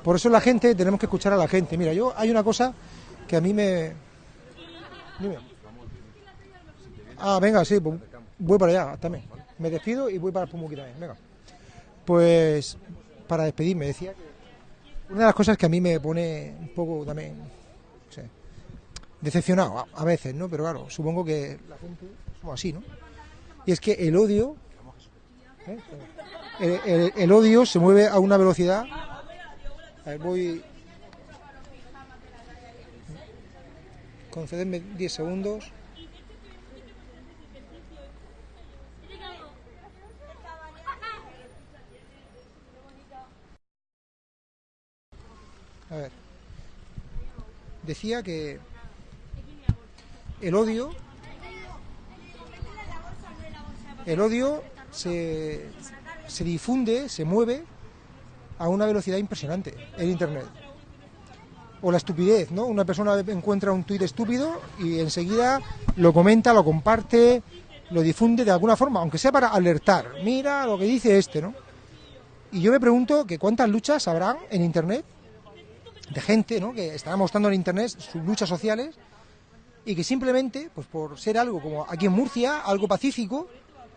Por eso la gente, tenemos que escuchar a la gente. Mira, yo hay una cosa que a mí me... Ah, venga, sí, pues voy para allá también. Me despido y voy para el Pumuqui también, venga. Pues para despedirme, decía que una de las cosas que a mí me pone un poco también, no sé, decepcionado a, veces, ¿no? Pero claro, supongo que la gente somos así, ¿no? Y es que el odio, ¿eh? el, el- odio se mueve a una velocidad. Voy. Concededme 10 segundos. A ver. Decía que el odio el odio se, se difunde, se mueve a una velocidad impresionante en internet. O la estupidez, ¿no? Una persona encuentra un tuit estúpido y enseguida lo comenta, lo comparte, lo difunde de alguna forma, aunque sea para alertar. Mira lo que dice este, ¿no? Y yo me pregunto que cuántas luchas habrán en internet de gente, ¿no? Que estará mostrando en internet sus luchas sociales y que simplemente, pues por ser algo como aquí en Murcia, algo pacífico,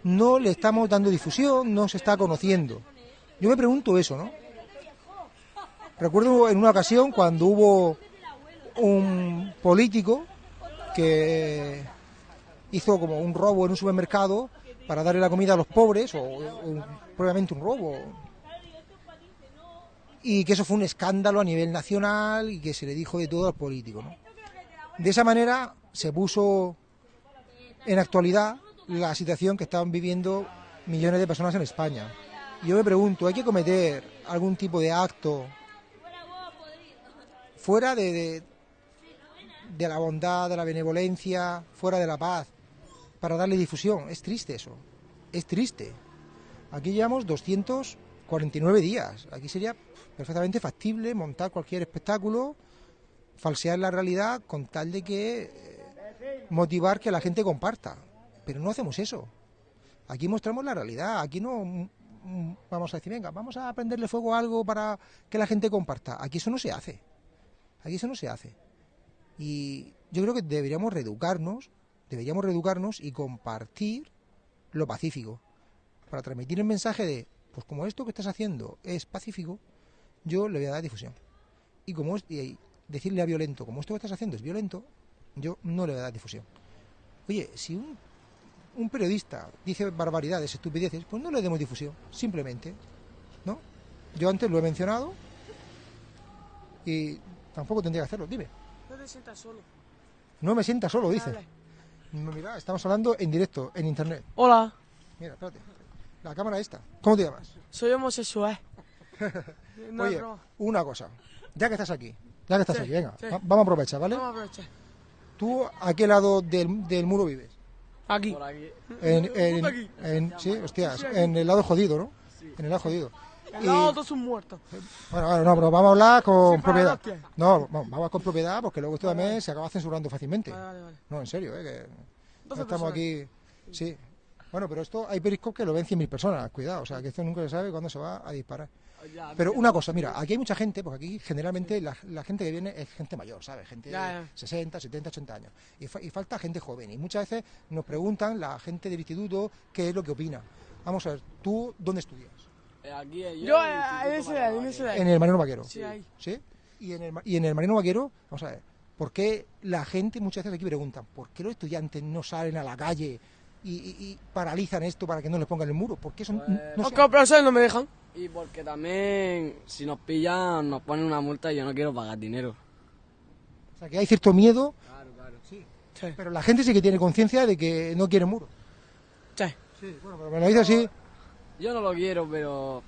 no le estamos dando difusión, no se está conociendo. Yo me pregunto eso, ¿no? Recuerdo en una ocasión cuando hubo un político que hizo como un robo en un supermercado para darle la comida a los pobres, o, o probablemente un robo, y que eso fue un escándalo a nivel nacional y que se le dijo de todo al político. ¿no? De esa manera se puso en actualidad la situación que estaban viviendo millones de personas en España. Yo me pregunto, ¿hay que cometer algún tipo de acto fuera de, la bondad, de la benevolencia, fuera de la paz, para darle difusión? Es triste eso, es triste. Aquí llevamos 249 días. Aquí sería perfectamente factible montar cualquier espectáculo, falsear la realidad con tal de que eh, motivar que la gente comparta. Pero no hacemos eso. Aquí mostramos la realidad. Aquí no mm, mm, vamos a decir, venga, vamos a prenderle fuego a algo para que la gente comparta. Aquí eso no se hace. Aquí eso no se hace. Y yo creo que deberíamos reeducarnos, deberíamos reeducarnos y compartir lo pacífico. Para transmitir el mensaje de, pues como esto que estás haciendo es pacífico, yo le voy a dar difusión. Y como decirle a violento, como esto que estás haciendo es violento, yo no le voy a dar difusión. Oye, si un, un periodista dice barbaridades, estupideces, pues no le demos difusión, simplemente. ¿No? Yo antes lo he mencionado y tampoco tendría que hacerlo. Dime. No te sientas solo. No me sienta solo, dice. No, Mira, estamos hablando en directo, en internet. Hola, Mira, espérate. La cámara esta. ¿Cómo te llamas? soy homosexual. No Oye, broma. una cosa. Ya que estás aquí, ya que estás Sí, aquí, venga, sí. va- vamos a aprovechar, ¿vale? Vamos a aprovechar. ¿Tú a qué lado del, del muro vives? Aquí. En, en- Justo aquí. en- sí, hostias, Sí, aquí. en el lado jodido, ¿no? En el lado jodido. Lado todos son muertos. bueno, bueno, no, pero vamos a hablar con Sí, propiedad. No, vamos, vamos con propiedad porque luego esto también se acaba censurando fácilmente. Vale, vale, vale. No, en serio, ¿eh? Que no 12 estamos aquí. Sí. Bueno, pero esto hay periscopes que lo ven 100.000 personas, cuidado, o sea, que esto nunca se sabe cuándo se va a disparar. Pero una cosa, mira, aquí hay mucha gente, porque aquí generalmente la, la gente que viene es gente mayor, ¿sabes? Gente Ya, de ya. 60, 70, 80 años. Y, fa- y falta gente joven. Y muchas veces nos preguntan la gente del instituto qué es lo que opina. Vamos a ver, ¿tú dónde estudias? Aquí Yo, eh, en ese de ahí, en ese de ahí. En el Marino Vaquero. Sí, ahí. ¿Sí? Y en el, y en el Marino Vaquero, vamos a ver, ¿por qué la gente muchas veces aquí preguntan, ¿por qué los estudiantes no salen a la calle y, y- y paralizan esto para que no les pongan el muro? ¿Por qué son, no Porque sé. los profesores no me dejan. Y porque también, si nos pillan, nos ponen una multa y yo no quiero pagar dinero. O sea, que hay cierto miedo, Claro, claro. sí. pero la gente sí que tiene conciencia de que no quiere muro. Sí. Sí, bueno, pero me lo dice así. Yo no lo quiero, pero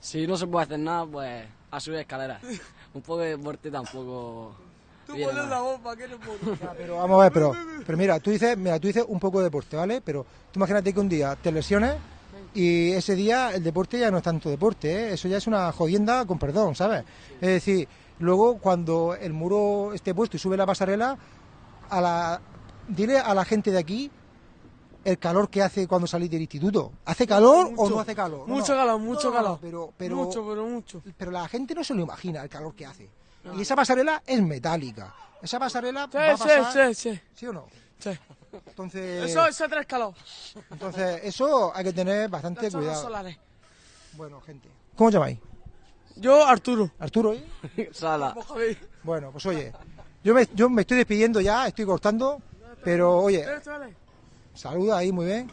Si no se puede hacer nada, pues a subir escaleras. Un poco de deporte tampoco. viene mal. bomba, que no puedo. Pero vamos a ver, pero, pero mira, tú dices, mira, tú dices un poco de deporte, ¿vale? Pero tú imagínate que un día te lesiones y ese día el deporte ya no es tanto deporte, ¿eh? Eso ya es una jodienda con perdón, ¿sabes? Es decir, luego cuando el muro esté puesto y sube la pasarela, a la, dile a la gente de aquí el calor que hace cuando salís del instituto. ¿Hace calor o no hace calor? Mucho no. calor, mucho No, no, calor. Pero, pero, Mucho, pero mucho. pero la gente no se lo imagina el calor que hace. Y esa pasarela es metálica. Esa pasarela Sí, va a sí, pasar... sí, sí. ¿Sí o no? Sí. Entonces, Eso, eso trae calor. entonces eso hay que tener bastante cuidado. solares. Bueno, gente. ¿Cómo os llamáis? Yo, Arturo. ¿Arturo? ¿eh? Sala. Bueno, pues oye, yo me, yo me estoy despidiendo ya, estoy cortando, pero oye, saluda ahí muy bien.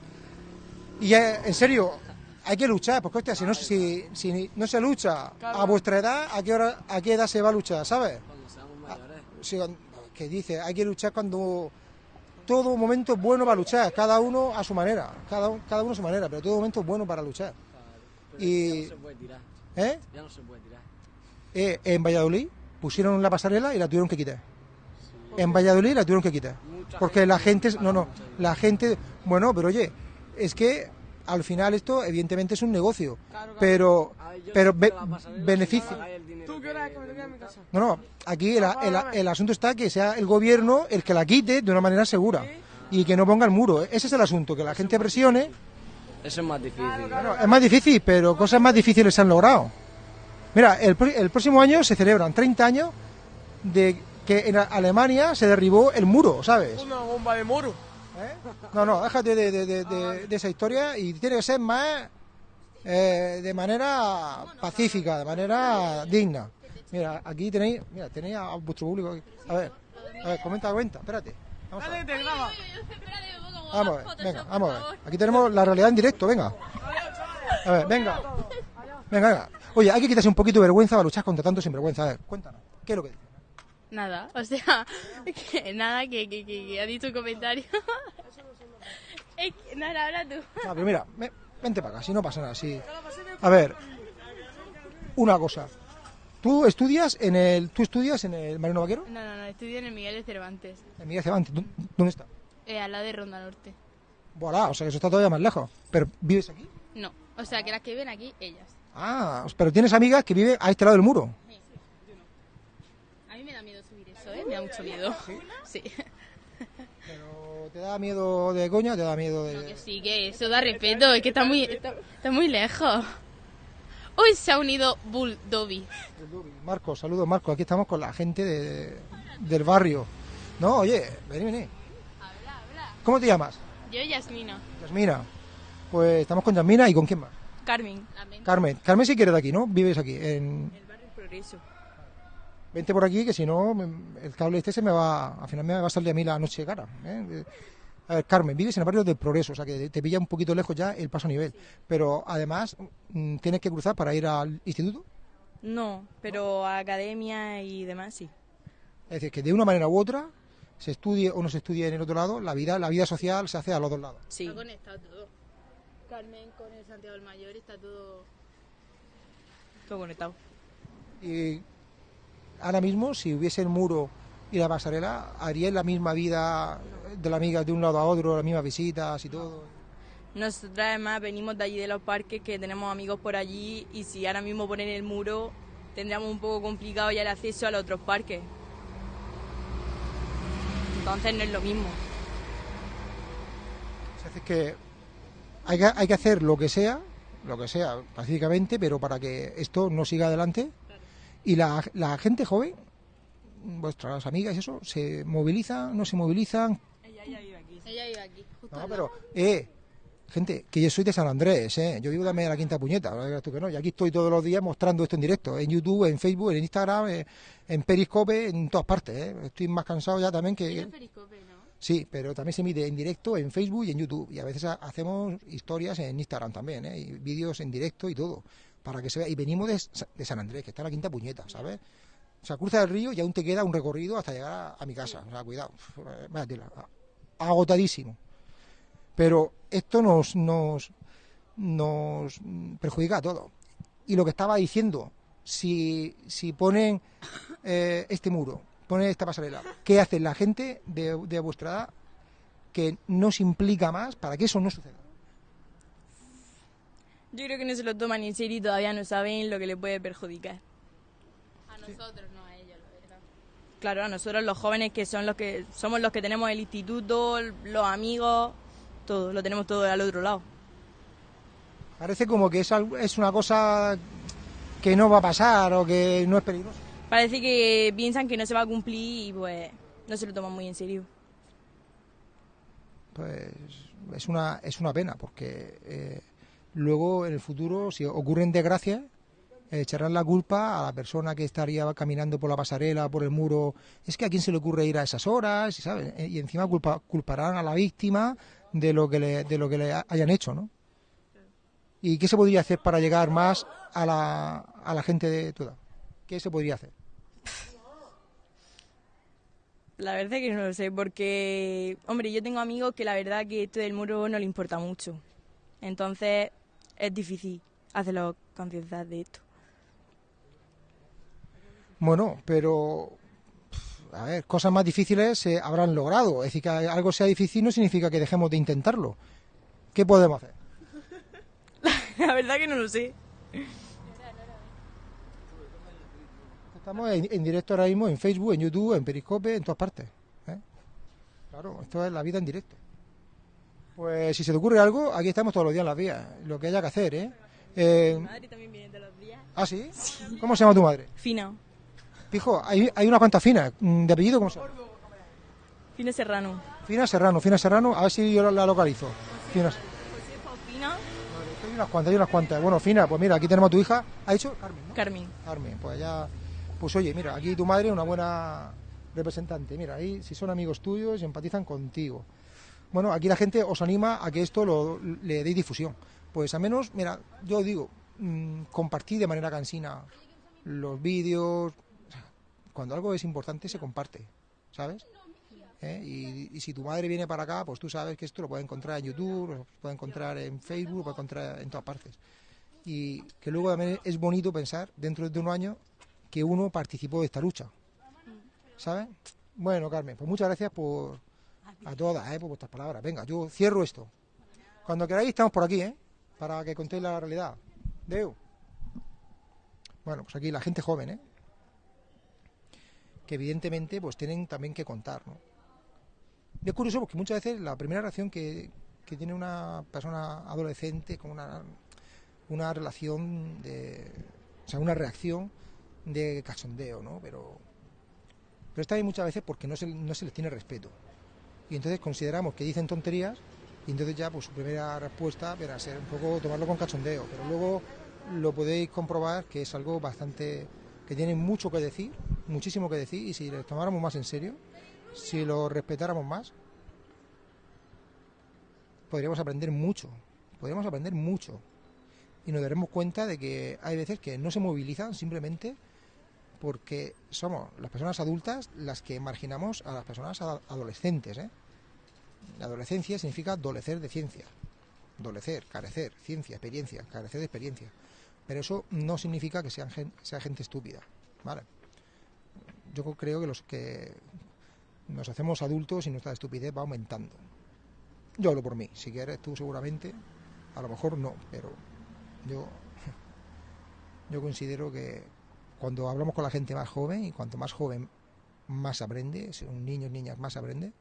Y ya, en serio, hay que luchar, porque hostia, si no, si, si no se lucha a vuestra edad, ¿a qué, hora, ¿a qué edad se va a luchar, sabes? Sí, que dice, hay que luchar cuando todo momento es bueno para luchar, cada uno a su manera, cada, cada uno a su manera, pero todo momento es bueno para luchar. Y, Ya no se puede tirar. ¿eh? Ya no se puede tirar. Eh, en Valladolid pusieron la pasarela y la tuvieron que quitar. En Valladolid la tuvieron que quitar. Porque la gente, no, no, la gente, bueno, pero oye, es que al final esto evidentemente es un negocio, pero, pero be- beneficio. No, no, aquí el, el- el asunto está que sea el gobierno el que la quite de una manera segura y que no ponga el muro. Ese es el asunto, que la gente presione. Eso es más difícil. Bueno, es más difícil, pero cosas más difíciles se han logrado. Mira, el, el próximo año se celebran 30 años de que en Alemania se derribó el muro, ¿sabes? Una bomba de moro. No, no, déjate de, de- de- de- de esa historia y tiene que ser más eh, de manera pacífica, de manera digna. Mira, aquí tenéis, mira, tenéis a vuestro público. aquí. A ver, a ver, comenta, comenta, espérate. Vamos a ver. Vamos a ver, venga, vamos a ver. Aquí tenemos la realidad en directo, venga. A ver, venga. Venga, venga. Oye, hay que quitarse un poquito de vergüenza para luchar contra tanto sinvergüenza. A ver, cuéntanos. ¿Qué es lo que dices? Nada, o sea, que nada, que, que, que, ha dicho un comentario. es que, nada, habla tú. No, pero mira, ve- vente para acá, si no pasa nada. Si... A ver, una cosa. ¿Tú estudias en el, tú estudias en el Marino Vaquero? No, no, no, estudio en el Miguel de Cervantes, En Miguel Cervantes. ¿Dó- ¿Dónde está? eh, al lado de Ronda Norte. Voilà, o sea que eso está todavía más lejos. ¿Pero vives aquí? No, o sea, que las que viven aquí, ellas. Ah, pero tienes amigas que viven a este lado del muro. A mí me da miedo subir eso, ¿eh? Me da mucho miedo. Sí. ¿O ¿Te da miedo de coña? ¿Te da miedo de...? Que sí, que eso da respeto, es que está muy, está, está muy lejos. Hoy se ha unido Bull Dobby. Marco, saludos Marco, aquí estamos con la gente de- del barrio. No, oye, vení, vení. ¿Cómo te llamas? Yo, Yasmina. Yasmina. Pues estamos con Yasmina y con quién más. Carmen. Carmen. Carmen si quieres de aquí, ¿no? Vives aquí. En... Progreso. Vente por aquí que si no el cable este se me va, al final me va a salir a mí la noche de cara. ¿eh? A ver, Carmen, vives en el barrio del Progreso, o sea que te pilla un poquito lejos ya el paso a nivel. Pero además mm, tienes que cruzar para ir al instituto. No, pero a academia y demás sí. Es decir, que de una manera u otra, se estudie o no se estudie en el otro lado, la vida, la vida social se hace a los dos lados. Sí. Está conectado todo. Carmen con el Santiago del Mayor está todo... Todo conectado. Y ahora mismo, si hubiese el muro y la pasarela, ¿haríais la misma vida de la amiga de un lado a otro, las mismas visitas y todo? Nosotras además venimos de allí de los parques que tenemos amigos por allí y si ahora mismo ponen el muro tendríamos un poco complicado ya el acceso a los otros parques. Entonces no es lo mismo. Se hace que hay, que hay que hacer lo que sea, lo que sea, pacíficamente, pero para que esto no siga adelante. Y la, la gente joven, vuestras amigas y eso, se movilizan, no se movilizan. Ella vive aquí, justo No, pero, eh, gente, que yo soy de San Andrés, eh. Yo vivo también en la quinta puñeta, digas tú que no. Y aquí estoy todos los días mostrando esto en directo, en YouTube, en Facebook, en Instagram, eh, en Periscope, en todas partes, eh. Estoy más cansado ya también que... Ella es Periscope, ¿no? Sí, pero también se emite en directo en Facebook y en YouTube. Y a veces ha- hacemos historias en Instagram también, ¿eh? Y vídeos en directo y todo. Para que se vea. Y venimos de, Sa- de San Andrés, que está en la quinta puñeta, ¿sabes? O sea, cruza el río y aún te queda un recorrido hasta llegar a, mi casa. O sea, cuidado. Agotadísimo. Pero esto nos, nos, nos perjudica a todos. Y lo que estaba diciendo, si, si ponen eh, este muro, ponen esta pasarela, ¿qué hace la gente de, de vuestra edad que no se implica más para que eso no suceda? Yo creo que no se lo toman en serio y todavía no saben lo que le puede perjudicar. A nosotros, no a ellos, la verdad. Claro, a nosotros los jóvenes que son los que somos los que tenemos el instituto, los amigos, todo, lo tenemos todo al otro lado. Parece como que es, es una cosa que no va a pasar o que no es peligroso. Parece que piensan que no se va a cumplir y pues no se lo toman muy en serio. Pues es una, es una pena, porque eh, luego en el futuro, si ocurren desgracias, eh, echarán la culpa a la persona que estaría caminando por la pasarela, por el muro. Es que a quién se le ocurre ir a esas horas, ¿sabes? Eh, Y encima culpa- culparán a la víctima de lo que le, hayan hecho, ¿no? ¿Y qué se podría hacer para llegar más a la, a la gente de tu edad? ¿Qué se podría hacer? La verdad que no lo sé, porque, hombre, yo tengo amigos que la verdad que esto del muro no le importa mucho. Entonces es difícil hacerlo concienciar de esto. Bueno, pero a ver, cosas más difíciles se habrán logrado. Es decir, que algo sea difícil no significa que dejemos de intentarlo. ¿Qué podemos hacer? la verdad que no lo sé. Estamos en, en directo ahora mismo en Facebook, en YouTube, en Periscope, en todas partes. ¿eh? Claro, esto es la vida en directo. Pues si se te ocurre algo, aquí estamos todos los días en las vías. Lo que haya que hacer, ¿eh? Eh, madre también viene todos los días. ¿Ah, sí? ¿Cómo se llama tu madre? Fina. Pijo, hay, hay unas cuantas finas. Mm, ¿De apellido cómo se llama? Fina Serrano. Fina Serrano, Fina Serrano, a ver si yo la- la localizo. Fina, Fina. hay unas cuantas, hay unas cuantas. Bueno, Fina, pues mira, aquí tenemos a tu hija. ¿Ha dicho? Carmen, ¿no? Carmen. Carmen, pues ya... Pues oye, mira, aquí tu madre es una buena representante. Mira, ahí si son amigos tuyos y empatizan contigo. Bueno, aquí la gente os anima a que esto lo, le deis difusión. Pues al menos, mira, yo digo, mm, compartid de manera cansina los vídeos. Cuando algo es importante se comparte, ¿sabes? ¿Eh? Y, y si tu madre viene para acá, pues tú sabes que esto lo puede encontrar en YouTube, lo puede encontrar en Facebook, lo puede encontrar en todas partes. Y que luego también es bonito pensar, dentro de un año, que uno participó de esta lucha. ¿Sabes? Bueno, Carmen, pues muchas gracias por a todas, ¿eh? por vuestras palabras. Venga, yo cierro esto. Cuando queráis estamos por aquí, ¿eh? Para que contéis la realidad. Deu. Bueno, pues aquí la gente joven, ¿eh? Que evidentemente pues tienen también que contar, ¿no? Es curioso porque muchas veces la primera reacción que, que tiene una persona adolescente con una, una relación de... O sea, una reacción de cachondeo, ¿no? Pero, pero está ahí muchas veces porque no se, no se les tiene respeto. Y entonces consideramos que dicen tonterías y entonces ya pues su primera respuesta verá ser un poco tomarlo con cachondeo. Pero luego lo podéis comprobar que es algo bastante... que tiene mucho que decir, muchísimo que decir y si les tomáramos más en serio, si lo respetáramos más, podríamos aprender mucho, podríamos aprender mucho y nos daremos cuenta de que hay veces que no se movilizan simplemente porque somos las personas adultas las que marginamos a las personas ad- adolescentes. ¿eh? La adolescencia significa adolecer de ciencia, adolecer, carecer, ciencia, experiencia, carecer de experiencia. Pero eso no significa que sean gen- sea gente estúpida. ¿vale? Yo creo que los que nos hacemos adultos y nuestra estupidez va aumentando. Yo hablo por mí, si quieres tú seguramente, a lo mejor no, pero yo, yo considero que cuando hablamos con la gente más joven, y cuanto más joven más aprende, son niños, niñas más aprende,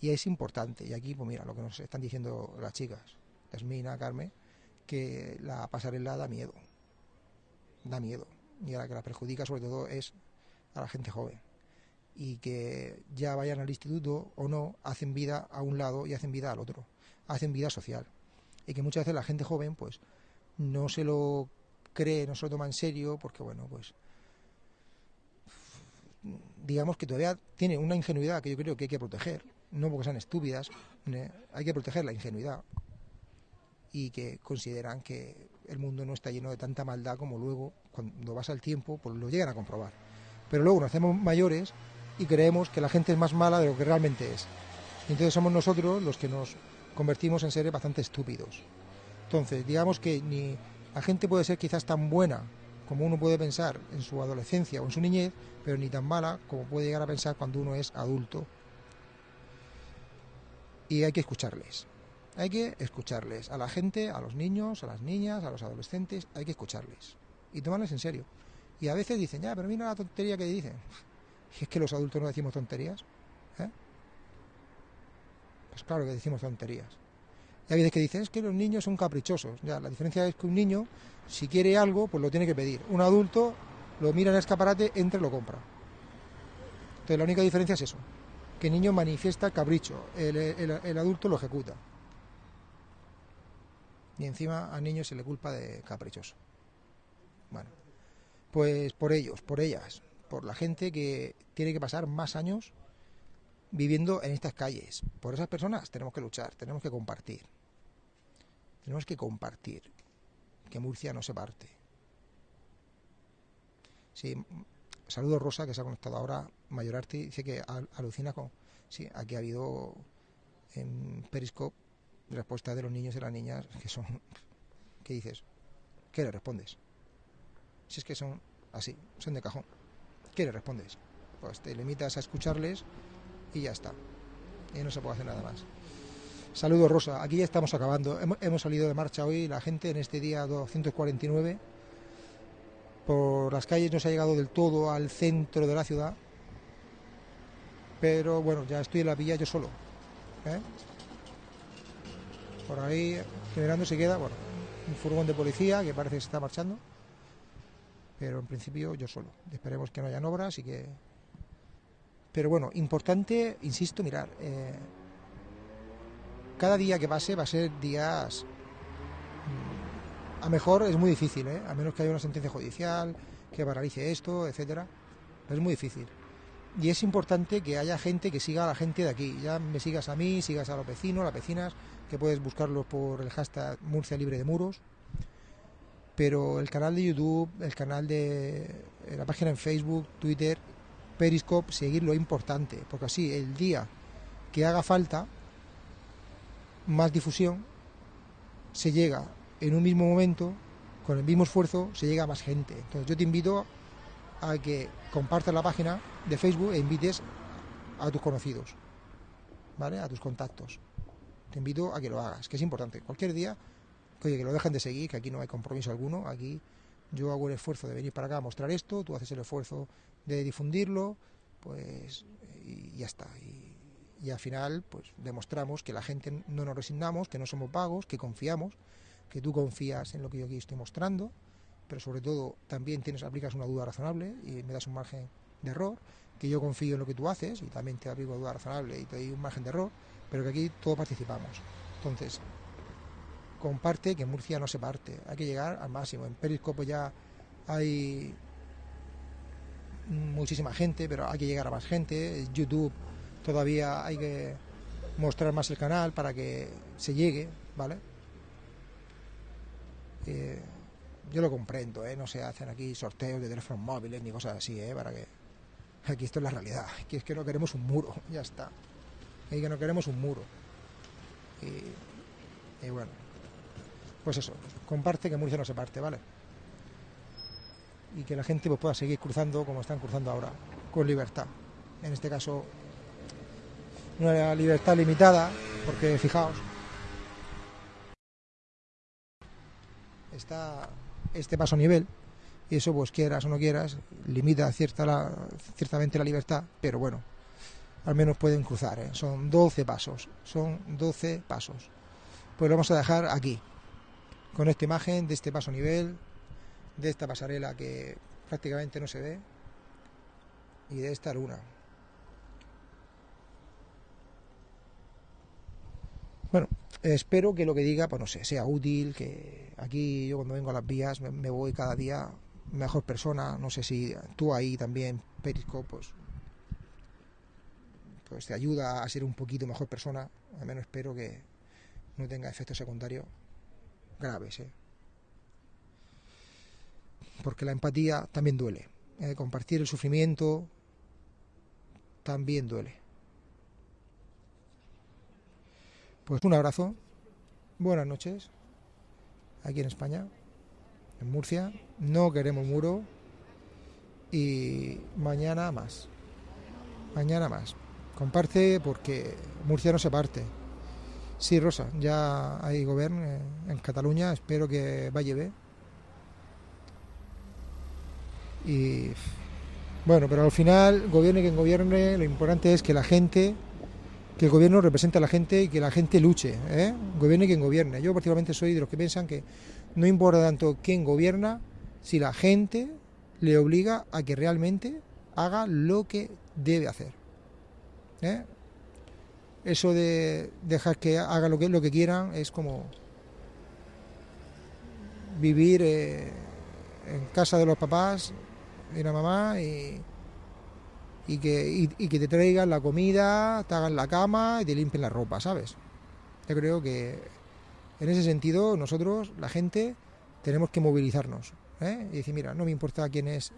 y es importante. Y aquí, pues mira, lo que nos están diciendo las chicas, Yasmina, Carmen, que la pasarela da miedo, da miedo, y a la que la perjudica sobre todo es a la gente joven y que ya vayan al instituto o no, hacen vida a un lado y hacen vida al otro, hacen vida social. Y que muchas veces la gente joven, pues, no se lo cree, no se lo toma en serio, porque, bueno, pues, digamos que todavía tiene una ingenuidad que yo creo que hay que proteger, no porque sean estúpidas, ne- hay que proteger la ingenuidad y que consideran que el mundo no está lleno de tanta maldad como luego, cuando pasa el tiempo, pues lo llegan a comprobar. Pero luego nos hacemos mayores y creemos que la gente es más mala de lo que realmente es. Y entonces somos nosotros los que nos convertimos en seres bastante estúpidos. Entonces, digamos que ni La gente puede ser quizás tan buena como uno puede pensar en su adolescencia o en su niñez, pero ni tan mala como puede llegar a pensar cuando uno es adulto. Y hay que escucharles. Hay que escucharles. A la gente, a los niños, a las niñas, a los adolescentes, hay que escucharles. Y tomarles en serio. Y a veces dicen, ya, pero mira la tontería que dicen. Y es que los adultos no decimos tonterías. ¿eh? Pues claro que decimos tonterías. Y hay veces que dicen, es que los niños son caprichosos. Ya, la diferencia es que un niño, si quiere algo, pues lo tiene que pedir. Un adulto lo mira en el escaparate, entra y lo compra. Entonces la única diferencia es eso, que el niño manifiesta capricho, el, el- el adulto lo ejecuta. Y encima al niño se le culpa de caprichoso. Bueno, pues por ellos, por ellas, por la gente que tiene que pasar más años viviendo en estas calles. Por esas personas tenemos que luchar, tenemos que compartir. Tenemos que compartir. Que Murcia no se parte. Sí, saludo Rosa que se ha conectado ahora. Mayorarte dice que al- alucina con. Sí, aquí ha habido en Periscope respuestas de los niños y las niñas que son. ¿Qué dices? ¿Qué le respondes? Si es que son así, son de cajón. ¿Qué le respondes? Pues te limitas a escucharles y ya está. Y no se puede hacer nada más. Saludos Rosa, aquí ya estamos acabando. Hemos, salido de marcha hoy, la gente en este día 249 por las calles no se ha llegado del todo al centro de la ciudad. Pero bueno, ya estoy en la villa yo solo. ¿eh? Por ahí generando se queda, bueno, un furgón de policía que parece que se está marchando. Pero en principio yo solo. Esperemos que no hayan obras y que pero bueno, importante, insisto, mirar, eh, cada día que pase va a ser días... mm, A mejor es muy difícil, ¿eh? a menos que haya una sentencia judicial que paralice esto, etcétera. Es muy difícil. Y es importante que haya gente que siga a la gente de aquí. Ya me sigas a mí, sigas a los vecinos, las vecinas, que puedes buscarlos por el hashtag Murcia Libre de Muros. Pero el canal de YouTube, el canal de eh, la página en Facebook, Twitter, Periscope, seguir lo importante, porque así el día que haga falta más difusión, se llega en un mismo momento, con el mismo esfuerzo, se llega a más gente. Entonces yo te invito a que compartas la página de Facebook e invites a tus conocidos, ¿vale? A tus contactos. Te invito a que lo hagas, que es importante. Cualquier día, oye, que lo dejen de seguir, que aquí no hay compromiso alguno, aquí yo hago el esfuerzo de venir para acá a mostrar esto, tú haces el esfuerzo de difundirlo, pues y ya está. Y al final, pues demostramos que la gente no nos resignamos, que no somos vagos, que confiamos, que tú confías en lo que yo aquí estoy mostrando, pero sobre todo también tienes aplicas una duda razonable y me das un margen de error, que yo confío en lo que tú haces y también te aplico duda razonable y te doy un margen de error, pero que aquí todos participamos. Entonces, comparte que Murcia no se parte, hay que llegar al máximo. En Periscope ya hay muchísima gente, pero hay que llegar a más gente. YouTube todavía hay que mostrar más el canal para que se llegue, ¿vale? Eh, yo lo comprendo, ¿eh? No se hacen aquí sorteos de teléfonos móviles ni cosas así, ¿eh? Para que... Aquí esto es la realidad. Aquí es que no queremos un muro, ya está. Aquí que no queremos un muro. Y, y bueno, pues eso, comparte que Murcia no se parte, ¿vale? Y que la gente pues, pueda seguir cruzando como están cruzando ahora, con libertad. En este caso, una libertad limitada, porque fijaos, está este paso nivel, y eso pues quieras o no quieras, limita cierta ciertamente la libertad, pero bueno, al menos pueden cruzar, ¿eh? son 12 pasos, son 12 pasos. Pues lo vamos a dejar aquí, con esta imagen de este paso nivel, de esta pasarela que prácticamente no se ve, y de esta luna. Bueno, espero que lo que diga, pues no sé, sea útil, que aquí yo cuando vengo a las vías me, voy cada día mejor persona, no sé si tú ahí también, Periscope, pues, pues te ayuda a ser un poquito mejor persona, al menos espero que no tenga efectos secundarios graves, ¿eh? porque la empatía también duele, ¿eh? compartir el sufrimiento también duele. Pues un abrazo, buenas noches, aquí en España, en Murcia, no queremos muro y mañana más. Mañana más. Comparte porque Murcia no se parte. Sí, Rosa, ya hay gobierno en Cataluña, espero que vaya bien. Y bueno, pero al final, gobierne quien gobierne, lo importante es que la gente, que el gobierno represente a la gente y que la gente luche, ¿eh? gobierne quien gobierne. Yo particularmente soy de los que piensan que no importa tanto quién gobierna, si la gente le obliga a que realmente haga lo que debe hacer. ¿eh? Eso de dejar que haga lo que, quieran es como vivir eh, en casa de los papás y la mamá y, y que, y, que te traigan la comida, te hagan la cama y te limpien la ropa, ¿sabes? Yo creo que en ese sentido nosotros, la gente, tenemos que movilizarnos ¿eh? y decir, mira, no me importa quién es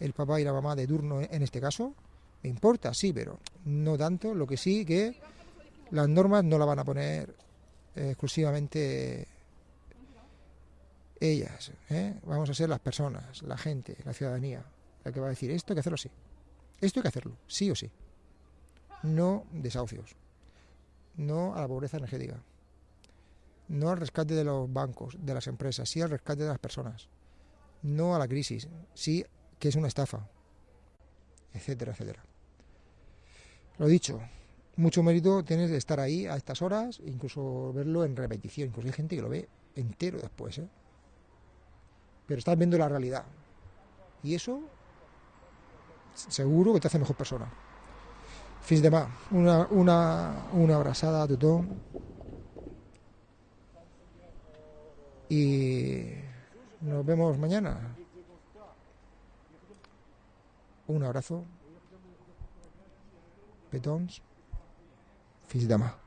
el papá y la mamá de turno en este caso, me importa, sí, pero no tanto, lo que sí que las normas no las van a poner exclusivamente ellas, ¿eh? vamos a ser las personas, la gente, la ciudadanía, la que va a decir esto hay que hacerlo así, esto hay que hacerlo, sí o sí, no desahucios, no a la pobreza energética, no al rescate de los bancos, de las empresas, sí al rescate de las personas, no a la crisis, sí que es una estafa, etcétera, etcétera. Lo dicho, mucho mérito tienes de estar ahí a estas horas, incluso verlo en repetición, incluso hay gente que lo ve entero después, ¿eh? pero estás viendo la realidad. Y eso seguro que te hace mejor persona. Fins de más, una, una, una abrazada a. Y nos vemos mañana. Un abrazo. Petons. Fins demà.